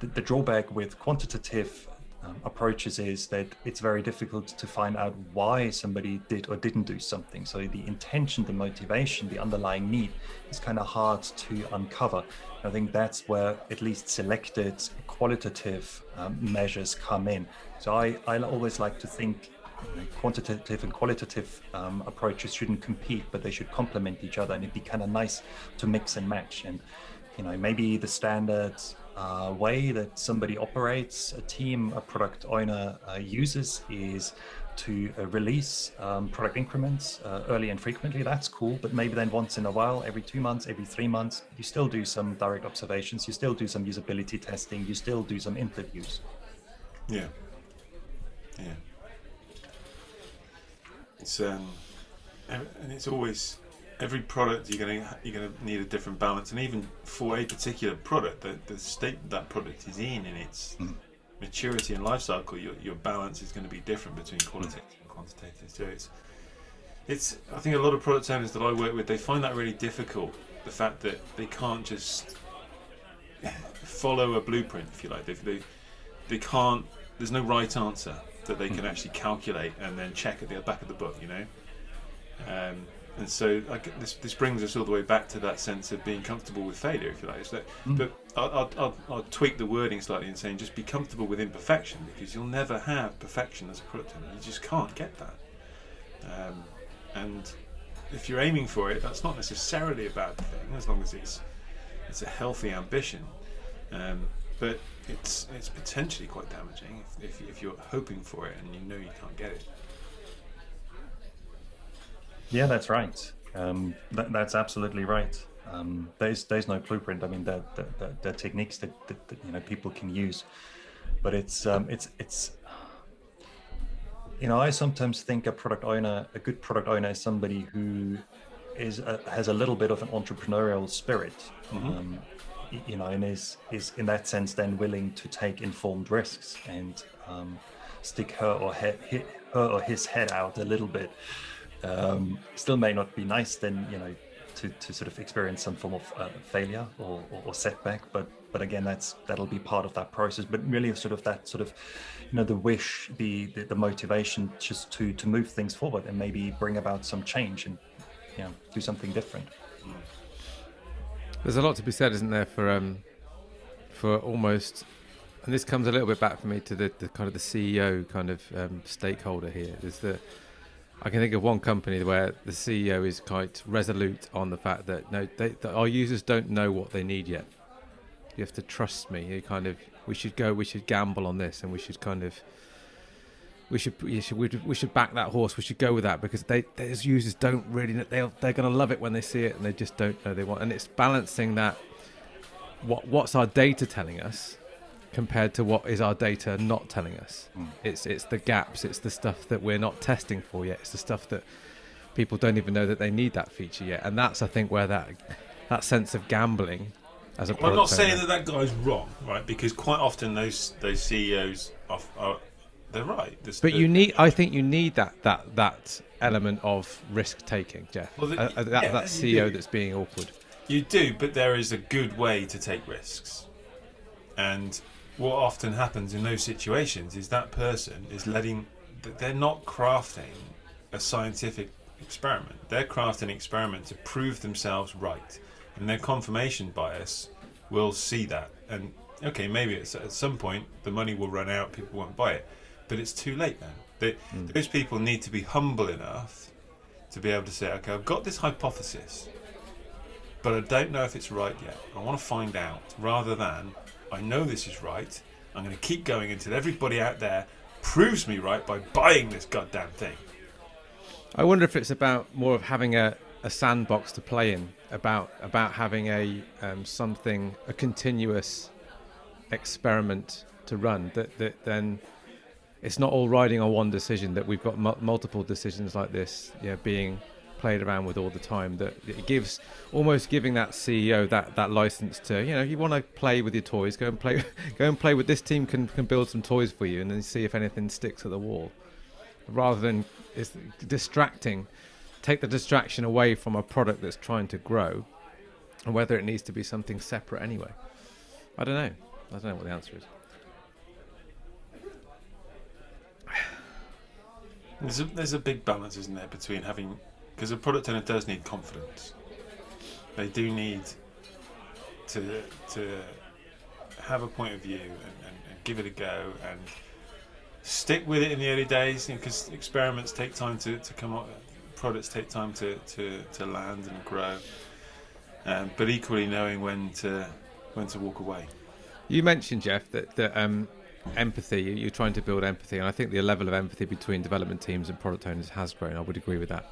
the, the drawback with quantitative um, approaches is that it's very difficult to find out why somebody did or didn't do something. So the intention, the motivation, the underlying need is kind of hard to uncover. I think that's where at least selected qualitative um, measures come in. So I, I always like to think quantitative and qualitative um, approaches shouldn't compete, but they should complement each other, and it'd be kind of nice to mix and match. And you know, maybe the standard uh, way that somebody operates, a team, a product owner uh, uses is to uh, release um, product increments uh, early and frequently. That's cool, but maybe then once in a while, every two months, every three months, you still do some direct observations, you still do some usability testing, you still do some interviews.
Yeah. Yeah. It's um, and it's always every product you're going to you're going to need a different balance, and even for a particular product, the, the state that product is in in its mm. maturity and life cycle, your, your balance is going to be different between qualitative mm. and quantitative. So it's it's I think a lot of product owners that I work with they find that really difficult. The fact that they can't just follow a blueprint, if you like. They they, they can't. There's no right answer that they can mm. actually calculate and then check at the back of the book. You know. Um, and so this this brings us all the way back to that sense of being comfortable with failure, if you like. That, mm. But I'll, I'll, I'll, tweak the wording slightly and saying just be comfortable with imperfection because you'll never have perfection as a product owner. You just can't get that. Um, and if you're aiming for it, that's not necessarily a bad thing as long as it's it's a healthy ambition. Um, but it's it's potentially quite damaging if, if, if you're hoping for it and you know you can't get it.
Yeah, that's right. Um, that, that's absolutely right. Um, there's there's no blueprint. I mean, there there, there, techniques that, that, that, you know people can use, but it's um, it's it's you know I sometimes think a product owner, a good product owner, is somebody who is a, has a little bit of an entrepreneurial spirit. Mm-hmm. Um, you know, and is is in that sense then willing to take informed risks and um, stick her or he, her or his head out a little bit um, still may not be nice then you know to, to sort of experience some form of uh, failure or, or, or, setback but but again that's that'll be part of that process. But really sort of that sort of you know the wish the the, the motivation just to to move things forward and maybe bring about some change and you know do something different.
There's a lot to be said isn't there for um for almost and this comes a little bit back for me to the, the kind of the CEO kind of um, stakeholder here is that I can think of one company where the CEO is quite resolute on the fact that no, they, that our users don't know what they need yet. You have to trust me. You kind of we should go. We should gamble on this, and we should kind of we should we should we should back that horse. We should go with that because they those users don't really they they're going to love it when they see it, and they just don't know they want. And it's balancing that. What what's our data telling us? Compared to what is our data not telling us. Mm. It's it's the gaps, it's the stuff that we're not testing for yet. It's the stuff that people don't even know that they need that feature yet. And that's I think where that that sense of gambling as a
well, I'm not saying that that guy's wrong, right? Because quite often those those CEOs are, are they're right.
There's, but you need, I think, you need that that that element of risk taking, Jeff. Well, the, uh, uh, that, yeah, that CEO that's being awkward.
You do, but there is a good way to take risks, and what often happens in those situations is that person is letting they're not crafting a scientific experiment. They're crafting an experiment to prove themselves right. And their confirmation bias will see that. And okay maybe at some point the money will run out people won't buy it. But it's too late then. They, mm. those people need to be humble enough to be able to say okay i've got this hypothesis but i don't know if it's right yet. I want to find out rather than I know this is right. I'm going to keep going until everybody out there proves me right by buying this goddamn thing.
I wonder if it's about more of having a, a sandbox to play in, about about having a um, something a continuous experiment to run. That that then it's not all riding on one decision. That we've got mu- multiple decisions like this, yeah, being played around with all the time. That it gives almost giving that CEO that that license to you know you want to play with your toys, go and play go and play with this team can can build some toys for you, and then see if anything sticks at the wall, rather than it's distracting. Take the distraction away from a product that's trying to grow, and whether it needs to be something separate anyway. I don't know. I don't know what the answer is.
There's a, there's a big balance, isn't there, between having because a product owner does need confidence. They do need to to have a point of view and, and, and give it a go and stick with it in the early days because you know, experiments take time to, to come up products take time to, to, to land and grow um, but equally knowing when to when to walk away.
You mentioned jeff that, that um, empathy you're trying to build empathy and i think the level of empathy between development teams and product owners has grown. I would agree with that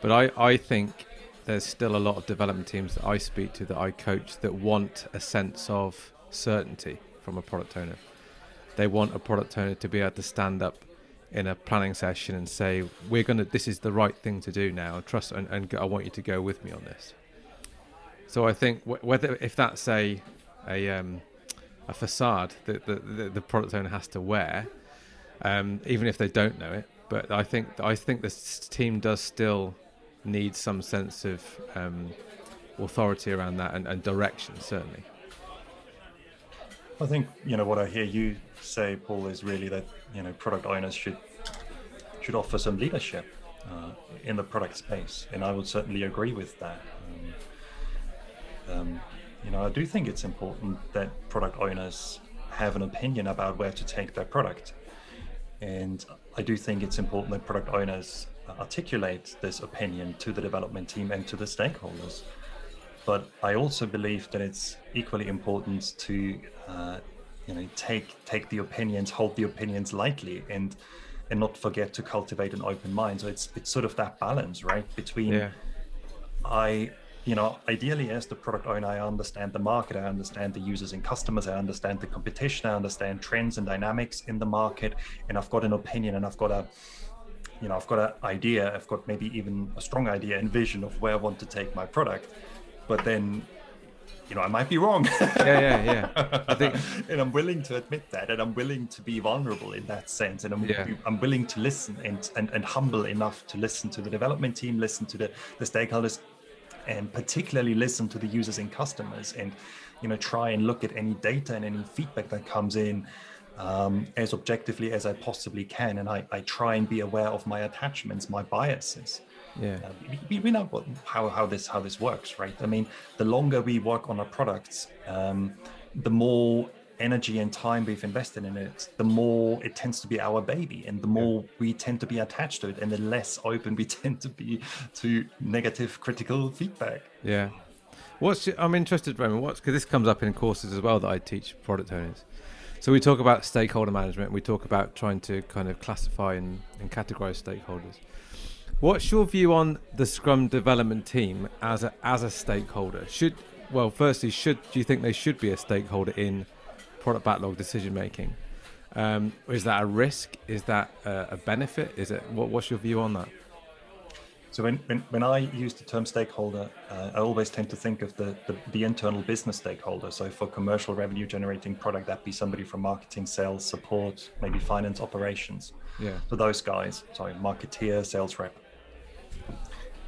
but i, I think there's still a lot of development teams that i speak to that i coach that want a sense of certainty from a product owner they want a product owner to be able to stand up in a planning session and say, "We're gonna. This is the right thing to do now. Trust, and, and I want you to go with me on this." So I think whether if that's a a um, a facade that the, the, the, product owner has to wear, um, even if they don't know it. But I think I think this team does still need some sense of um, authority around that and, and direction, certainly.
I think you know what I hear you say, Paul, is really that you know product owners should should offer some leadership uh, in the product space, and I would certainly agree with that. Um, um, you know, I do think it's important that product owners have an opinion about where to take their product, and I do think it's important that product owners articulate this opinion to the development team and to the stakeholders. But I also believe that it's equally important to uh, you know take take the opinions hold the opinions lightly and and not forget to cultivate an open mind so it's it's sort of that balance right between yeah. i you know ideally as the product owner i understand the market i understand the users and customers i understand the competition i understand trends and dynamics in the market and i've got an opinion and i've got a you know i've got an idea i've got maybe even a strong idea and vision of where i want to take my product but then you know, I might be wrong.
yeah, yeah, yeah. I think,
and I'm willing to admit that, and I'm willing to be vulnerable in that sense, and I'm yeah. I'm willing to listen and, and and humble enough to listen to the development team, listen to the the stakeholders, and particularly listen to the users and customers, and you know, try and look at any data and any feedback that comes in. Um, as objectively as I possibly can, and I, I try and be aware of my attachments, my biases,
yeah. Uh,
we, we, know how, how this how this works right? I mean the longer we work on our products um, the more energy and time we've invested in it the more it tends to be our baby and the more yeah. we tend to be attached to it and the less open we tend to be to negative critical feedback.
Yeah. What's i'm interested roman what's because this comes up in courses as well that i teach product owners so we talk about stakeholder management we talk about trying to kind of classify and, and categorize stakeholders What's your view on the Scrum development team as a as a stakeholder? Should well, firstly, should do you think they should be a stakeholder in product backlog decision making? Um, is that a risk? Is that a, a benefit? Is it what, what's your view on that?
So when, when, when I use the term stakeholder, uh, I always tend to think of the, the, the internal business stakeholder. So for commercial revenue generating product, that'd be somebody from marketing, sales, support, maybe finance, operations.
Yeah.
So those guys, sorry, marketeer, sales rep.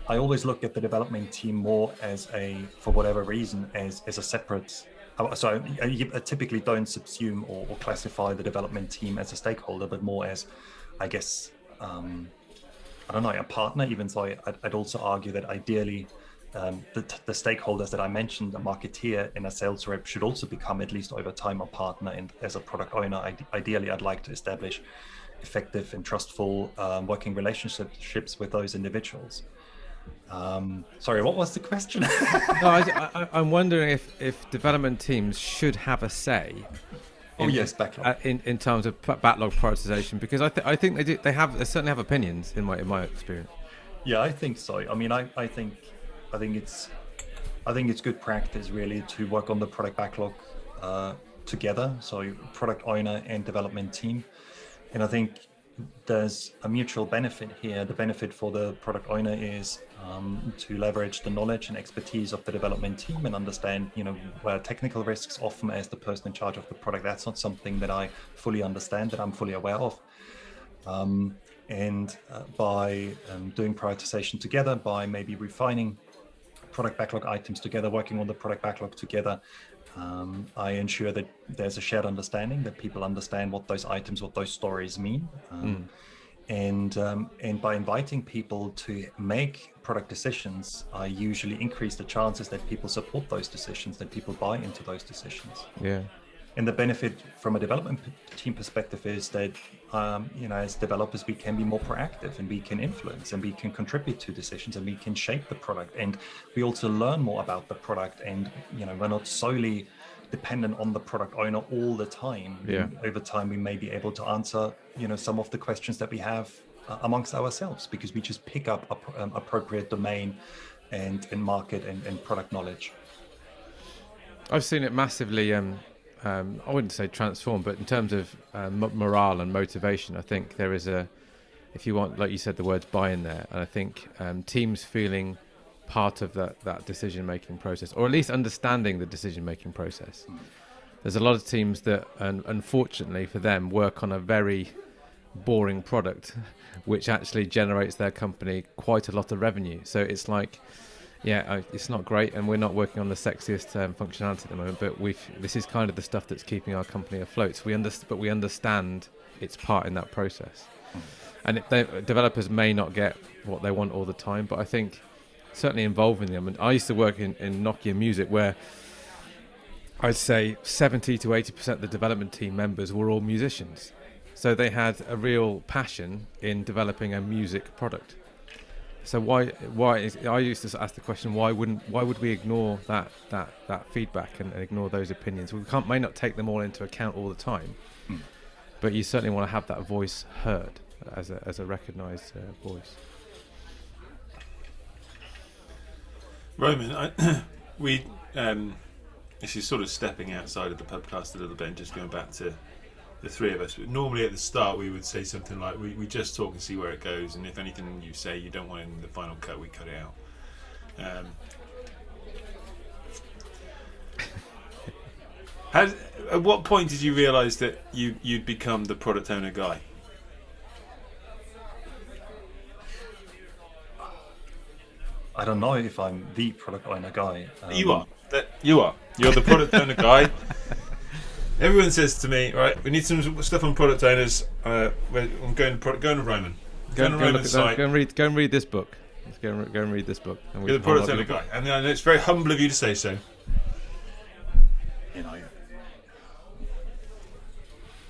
I always look at the development team more as a, for whatever reason, as as a separate. Uh, so I, typically don't subsume or, or, classify the development team as a stakeholder, but more as, I guess, um, I don't know, a partner. Even so, I'd, I'd also argue that ideally, um, the, the, stakeholders that I mentioned, a marketeer and a sales rep, should also become at least over time a partner. And as a product owner, I, ideally, I'd like to establish effective and trustful um, working relationships with those individuals. Um, sorry, what was the question?
no, I, am wondering if, if development teams should have a say
Oh
in,
yes, backlog.
uh, in in terms of backlog prioritization? Because I th- I think they do they have they certainly have opinions in my in my experience.
Yeah, I think so. I mean, I, I think I think it's I think it's good practice really to work on the product backlog uh, together. So product owner and development team, and I think there's a mutual benefit here. The benefit for the product owner is um, to leverage the knowledge and expertise of the development team and understand, you know, where technical risks often as the person in charge of the product. That's not something that I fully understand, that I'm fully aware of. Um, and uh, by um, doing prioritization together, by maybe refining product backlog items together, working on the product backlog together, um, I ensure that there's a shared understanding that people understand what those items, what those stories mean. Um, And um, and by inviting people to make product decisions, I usually increase the chances that people support those decisions, that people buy into those decisions.
Yeah.
And the benefit from a development team perspective is that, um, you know, as developers, we can be more proactive and we can influence and we can contribute to decisions and we can shape the product. And we also learn more about the product. And, you know, we're not solely dependent on the product owner all the time.
Yeah.
Over time, we may be able to answer, you know, some of the questions that we have uh, amongst ourselves because we just pick up um, appropriate domain and, and market and, and product knowledge.
I've seen it massively. Um, um, I wouldn't say transform, but in terms of uh, mo- morale and motivation, I think there is a, if you want, like you said, the words buy in there, and I think um, teams feeling part of that that decision making process, or at least understanding the decision making process. There's a lot of teams that, unfortunately for them, work on a very boring product, which actually generates their company quite a lot of revenue. So it's like yeah, it's not great, and we're not working on the sexiest um, functionality at the moment. But we've this is kind of the stuff that's keeping our company afloat. So we understand, but we understand its part in that process. And it, they, developers may not get what they want all the time, but I think certainly involving them. And I used to work in, in Nokia Music, where I'd say 70 to 80 percent of the development team members were all musicians. So they had a real passion in developing a music product. So why why is I used to ask the question why wouldn't why would we ignore that that that feedback and, and ignore those opinions? We can't may not take them all into account all the time,
Mm.
but you certainly want to have that voice heard as a as a recognised uh, voice.
Roman, I, we um, this is sort of stepping outside of the podcast a little bit and just going back to the three of us. But normally at the start we would say something like, "We, we just talk and see where it goes, and if anything you say you don't want in the final cut, we cut it out." Um, at what point did you realise that you you'd become the product owner guy?
I don't know if I'm the product owner guy.
You
Um,
are. That you are. You're the product owner guy. Everyone says to me, right, we need some stuff on product owners. Uh, I'm going to product, going to Roman.
Go,
Going to
go, look
Roman's
at, that-
site.
go and read go and read this book. Let's go and, go and read this book. And
You're the product owner guy, and I know it's very humble of you to say so.
you know,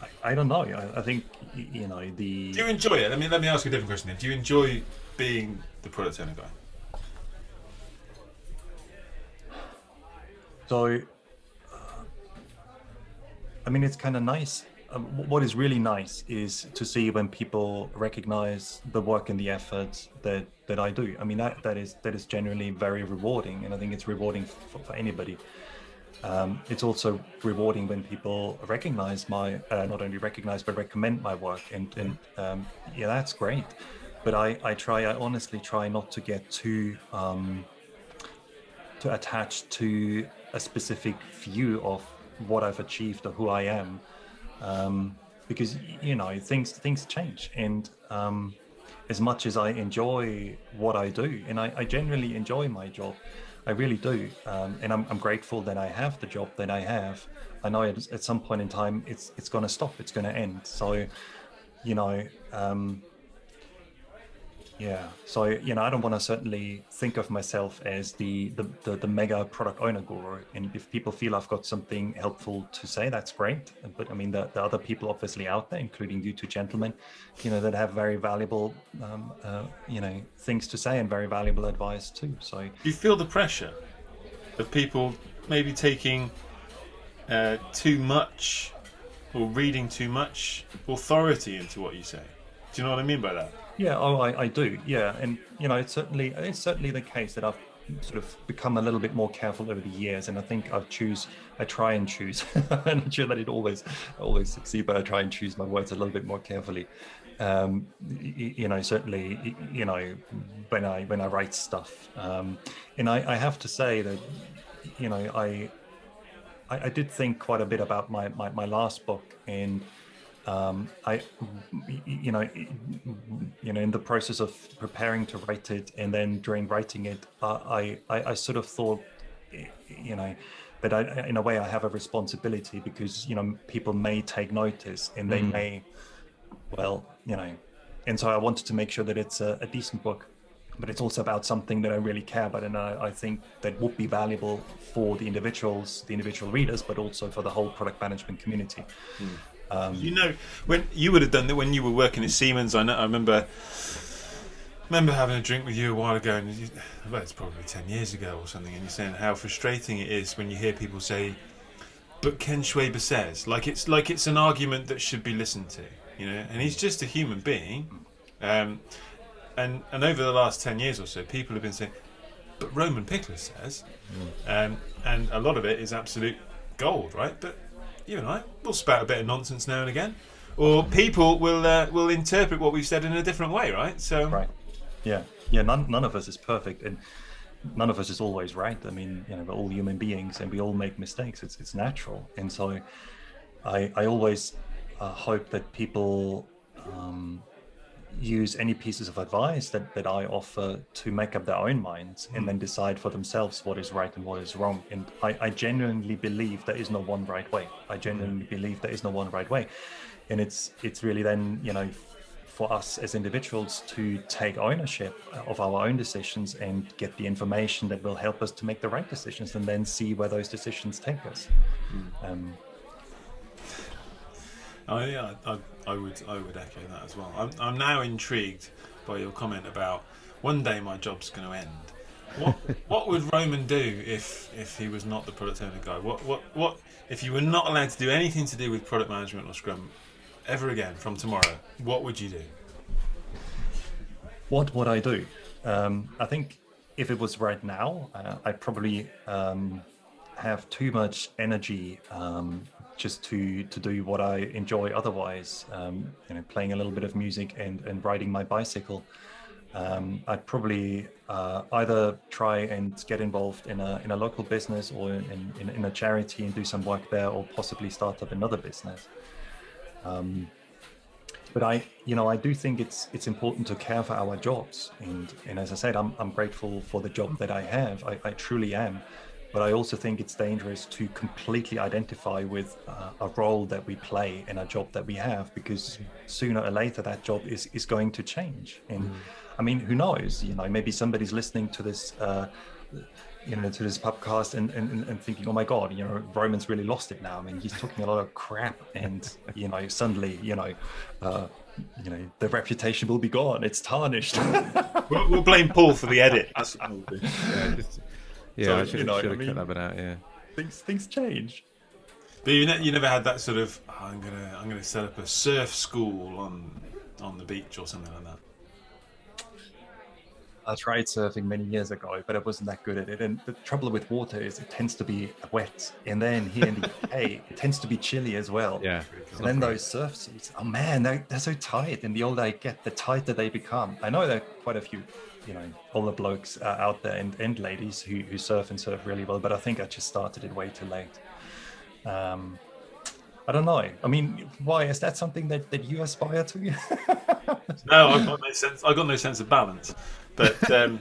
I, I don't know. I, I think you know the.
Do you enjoy it? Let me let me ask you a different question. Then. Do you enjoy being the product owner guy?
So, I mean, it's kind of nice. Um, what is really nice is to see when people recognize the work and the effort that that I do. I mean, that that is that is generally very rewarding, and I think it's rewarding for, for anybody. Um, it's also rewarding when people recognize my, uh, not only recognize but recommend my work, and and um, yeah, that's great. But I I try, I honestly try not to get too. Um, to attach to a specific view of what I've achieved or who I am, um, because you know things things change, and um, as much as I enjoy what I do, and I, I generally enjoy my job, I really do, um, and I'm, I'm grateful that I have the job that I have. I know at, at some point in time it's it's going to stop, it's going to end. So, you know. Um, yeah. So you know, I don't want to certainly think of myself as the, the the the mega product owner guru. And if people feel I've got something helpful to say, that's great. But I mean, the, the other people obviously out there, including you two gentlemen, you know, that have very valuable, um, uh, you know, things to say and very valuable advice too. So
you feel the pressure of people maybe taking uh, too much or reading too much authority into what you say. Do you know what I mean by that?
Yeah, oh, I, I do. Yeah, and you know, it's certainly it's certainly the case that I've sort of become a little bit more careful over the years, and I think I choose, I try and choose. I'm not sure that it always always succeed, but I try and choose my words a little bit more carefully. Um, you, know, certainly, you know, when I when I write stuff, um, and I, I have to say that, you know, I, I I did think quite a bit about my my, my last book and um, I, you know, you know, in the process of preparing to write it, and then during writing it, I, I, I sort of thought, you know, that I, in a way, I have a responsibility because you know people may take notice and they mm. may, well, you know, and so I wanted to make sure that it's a, a, decent book, but it's also about something that I really care about, and I, I think that would be valuable for the individuals, the individual readers, but also for the whole product management community. Mm.
Um, you know, when you would have done that when you were working at Siemens, I know. I remember remember having a drink with you a while ago, and you, well, it's probably ten years ago or something, and you're saying how frustrating it is when you hear people say, "But Ken Schwaber says," like it's like it's an argument that should be listened to, you know, and he's just a human being. Um, and and over the last ten years or so, people have been saying, "But Roman Pichler says," mm. um, and a lot of it is absolute gold, right? But you and I will spout a bit of nonsense now and again, or people will uh, will interpret what we've said in a different way, right? So
right, yeah, yeah. None none of us is perfect, and none of us is always right. I mean, you know, we're all human beings, and we all make mistakes. It's it's natural, and so I I always uh, hope that people um, use any pieces of advice that, that I offer to make up their own minds and then hmm. decide for themselves what is right and what is wrong. And I, I genuinely believe there is no one right way. I genuinely hmm. believe there is no one right way. And it's it's really then, you know, for us as individuals to take ownership of our own decisions and get the information that will help us to make the right decisions and then see where those decisions take us. Mm. Um,
Oh yeah, I, I would I would echo that as well. I'm I'm now intrigued by your comment about one day my job's going to end. What what would Roman do if if he was not the product owner guy? What what what if you were not allowed to do anything to do with product management or Scrum ever again from tomorrow? What would you do?
What would I do? Um, I think if it was right now, uh, I'd probably um, have too much energy um, just to to do what I enjoy otherwise. Um, you know, playing a little bit of music and and riding my bicycle. Um, I'd probably uh, either try and get involved in a in a local business or in, in, in a charity and do some work there, or possibly start up another business. Um, but I, you know, I do think it's it's important to care for our jobs, and and as I said, I'm I'm grateful for the job that I have. I, I truly am. But I also think it's dangerous to completely identify with uh, a role that we play in a job that we have, because sooner or later that job is, is going to change. And mm. I mean, who knows? You know, maybe somebody's listening to this. Uh, you know, to this podcast and, and, and thinking, oh my God, you know, Roman's really lost it now. I mean, he's talking a lot of crap and, you know, suddenly, you know, uh, you know, the reputation will be gone. It's tarnished.
we'll, we'll, blame Paul for the edit.
yeah, just, yeah, so, I should, you know, should have I mean, cut that bit out. Yeah,
things things change.
But you, ne- you never had that sort of oh, I'm gonna I'm gonna set up a surf school on on the beach or something like that.
I tried surfing many years ago, but I wasn't that good at it. And the trouble with water is it tends to be wet, and then here in the UK, it tends to be chilly as well.
Yeah.
And then those surf suits, oh man, they're, they're so tight. And the older I get, the tighter they become. I know there are quite a few you know all the blokes uh, out there and, and ladies who, who surf and surf really well but i think i just started it way too late um, i don't know i mean why is that something that, that you aspire to
no i've got no sense i've got no sense of balance but um,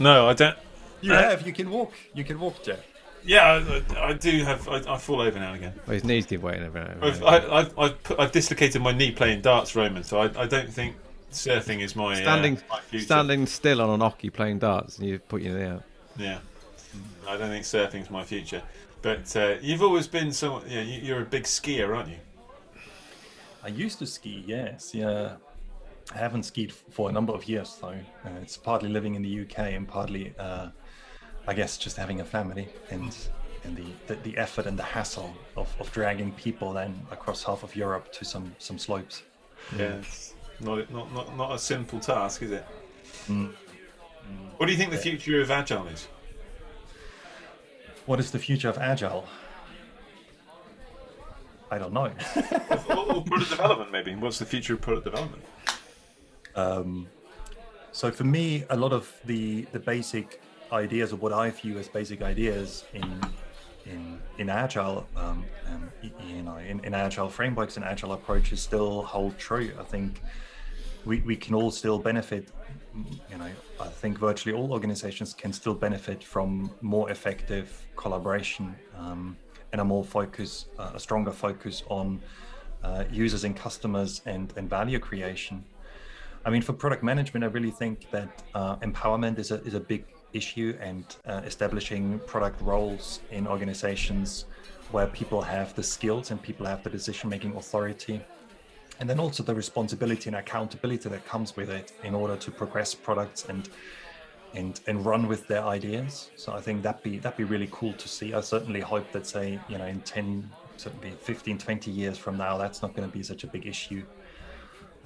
no i don't
you uh, have you can walk you can walk jeff
yeah, I, I, do have. I, I, fall over now and again.
Well, his knees give way every now
I've, I, have I've dislocated my knee playing darts, Roman. So I, I don't think surfing is my
standing
uh, my
standing still on an oche playing darts, and you put your knee out.
Yeah, I don't think surfing's my future. But uh, you've always been so. Yeah, you're a big skier, aren't you?
I used to ski. Yes, yeah. I haven't skied for a number of years though. Uh, it's partly living in the UK and partly, uh, I guess, just having a family and and the, the, the effort and the hassle of, of dragging people then across half of Europe to some some slopes.
Yeah, it's not not not not a simple task, is it?
Mm.
What do you think the future of agile is?
What is the future of agile? I don't know.
or, product development, maybe. What's the future of product development?
Um, so for me, a lot of the the basic ideas, or what I view as basic ideas in in in agile, um, um, you know, in, in agile frameworks and agile approaches, still hold true. I think we we can all still benefit. You know, I think virtually all organizations can still benefit from more effective collaboration um, and a more focus, uh, a stronger focus on uh, users and customers and and value creation. I mean, for product management, I really think that uh, empowerment is a, is a big issue and uh, establishing product roles in organizations where people have the skills and people have the decision-making authority. And then also the responsibility and accountability that comes with it in order to progress products and and and run with their ideas. So I think that'd be that'd be really cool to see. I certainly hope that say, you know, in 10, certainly 15, 20 years from now, that's not going to be such a big issue.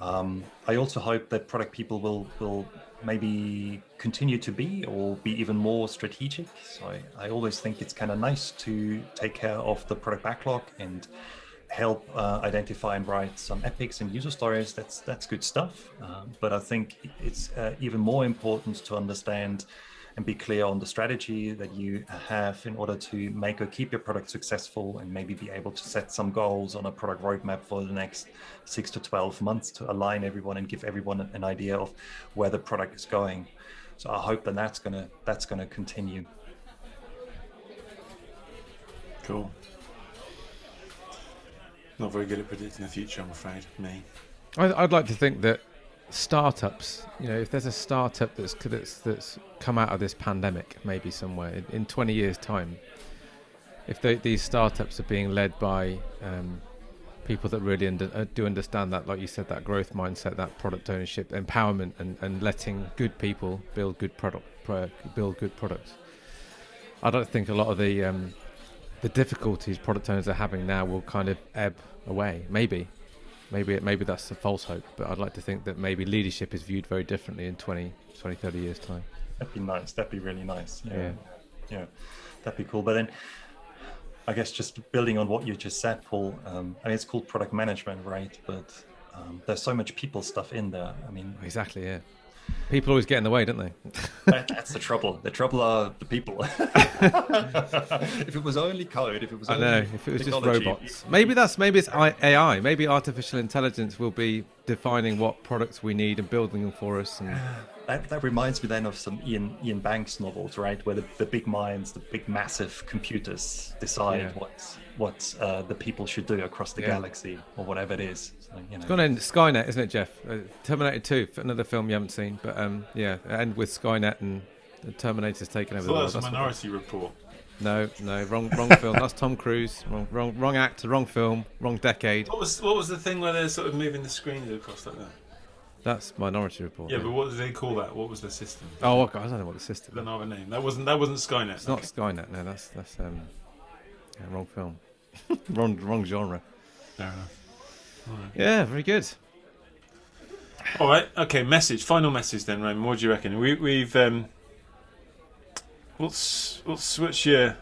Um, I also hope that product people will will maybe continue to be or be even more strategic. So I, I always think it's kind of nice to take care of the product backlog and help uh, identify and write some epics and user stories. That's that's good stuff. Uh, but I think it's uh, even more important to understand and be clear on the strategy that you have in order to make or keep your product successful and maybe be able to set some goals on a product roadmap for the next six to 12 months to align everyone and give everyone an idea of where the product is going. So I hope that that's gonna that's gonna continue.
Cool. Not very good at predicting the future, I'm afraid. Me.
I'd like to think that startups, you know, if there's a startup that's that's that's come out of this pandemic, maybe somewhere in, in 20 years' time, if they, these startups are being led by um, people that really under, uh, do understand that, like you said, that growth mindset, that product ownership, empowerment, and, and letting good people build good product, build good products. I don't think a lot of the um, the difficulties product owners are having now will kind of ebb away. Maybe, maybe it maybe that's a false hope, but I'd like to think that maybe leadership is viewed very differently in 20, 20 30 years time.
That'd be nice. That'd be really nice. Yeah. yeah. yeah. That'd be cool. But then I guess just building on what you just said, Paul, um, I mean, it's called product management, right? But um, there's so much people stuff in there. I mean,
exactly, yeah. People always get in the way, don't they?
that, that's the trouble. The trouble are the people. if it was only code, if it was, I know,
if it was just robots, maybe that's maybe it's AI. Maybe artificial intelligence will be defining what products we need and building them for us. And
that, that reminds me then of some Ian Iain Banks novels, right, where the, the big minds, the big massive computers decide yeah. what what uh, the people should do across the yeah. galaxy or whatever it is. So, you know.
It's gone in Skynet, isn't it, Jeff? Uh, Terminator Two, another film you haven't seen, but um, yeah, end with Skynet and the Terminator's taking over
so
the world.
That's Minority Report.
No, no, wrong, wrong film. That's Tom Cruise. Wrong, wrong, wrong actor, wrong film, wrong decade.
What was what was the thing where they're sort of moving the screens across like that?
That's Minority Report.
Yeah, but what did they call that? What was the system?
Oh, okay. I don't know what the system.
I don't know the name. That wasn't that wasn't Skynet.
It's not Skynet. No, that's that's um, yeah, wrong film, wrong wrong genre.
Fair enough.
Right. Yeah, very good.
All right. Okay. Message. Final message then, Raymond. What do you reckon? We, we've um, what's what's what's your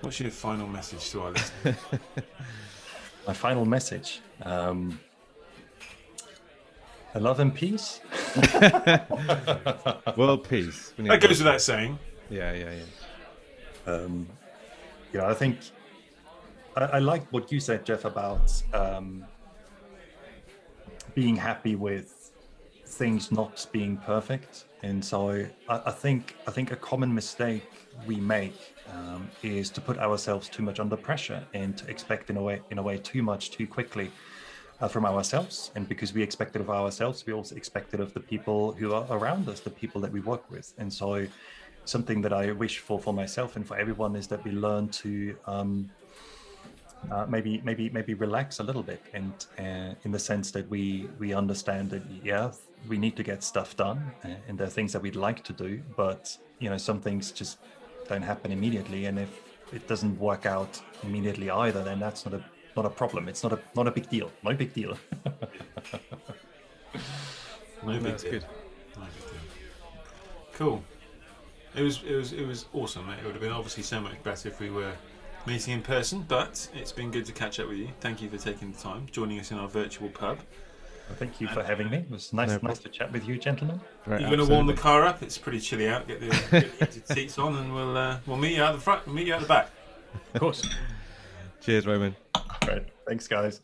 what's your final message to our listeners?
My final message. Um, love and peace.
World peace.
That goes without saying.
Yeah, yeah,
yeah. Um, yeah, I think I, I like what you said, Jeff, about um, being happy with things not being perfect. And so I, I think I think a common mistake we make um, is to put ourselves too much under pressure and to expect in a way in a way too much too quickly uh, from ourselves. And because we expect it of ourselves, we also expect it of the people who are around us, the people that we work with. And so something that I wish for for myself and for everyone is that we learn to um, uh, maybe maybe maybe relax a little bit and uh, in the sense that we we understand that yeah we need to get stuff done uh, and there are things that we'd like to do but you know some things just don't happen immediately, and if it doesn't work out immediately either, then that's not a not a problem. It's not a not a big deal. No big deal.
No big
That's
deal.
good.
No big deal. Cool. It was it was it was awesome. It would have been obviously so much better if we were meeting in person, but it's been good to catch up with you. Thank you for taking the time, joining us in our virtual pub.
Well, Thank you for having me. It was nice
No
nice to chat with you, gentlemen.
Right,
You're going to warm the car up. It's pretty chilly out. Get the, get the heated seats on, and we'll uh, we'll meet you out the front. We'll meet you out the back.
Of course.
Cheers, Roman.
Right. Thanks, guys.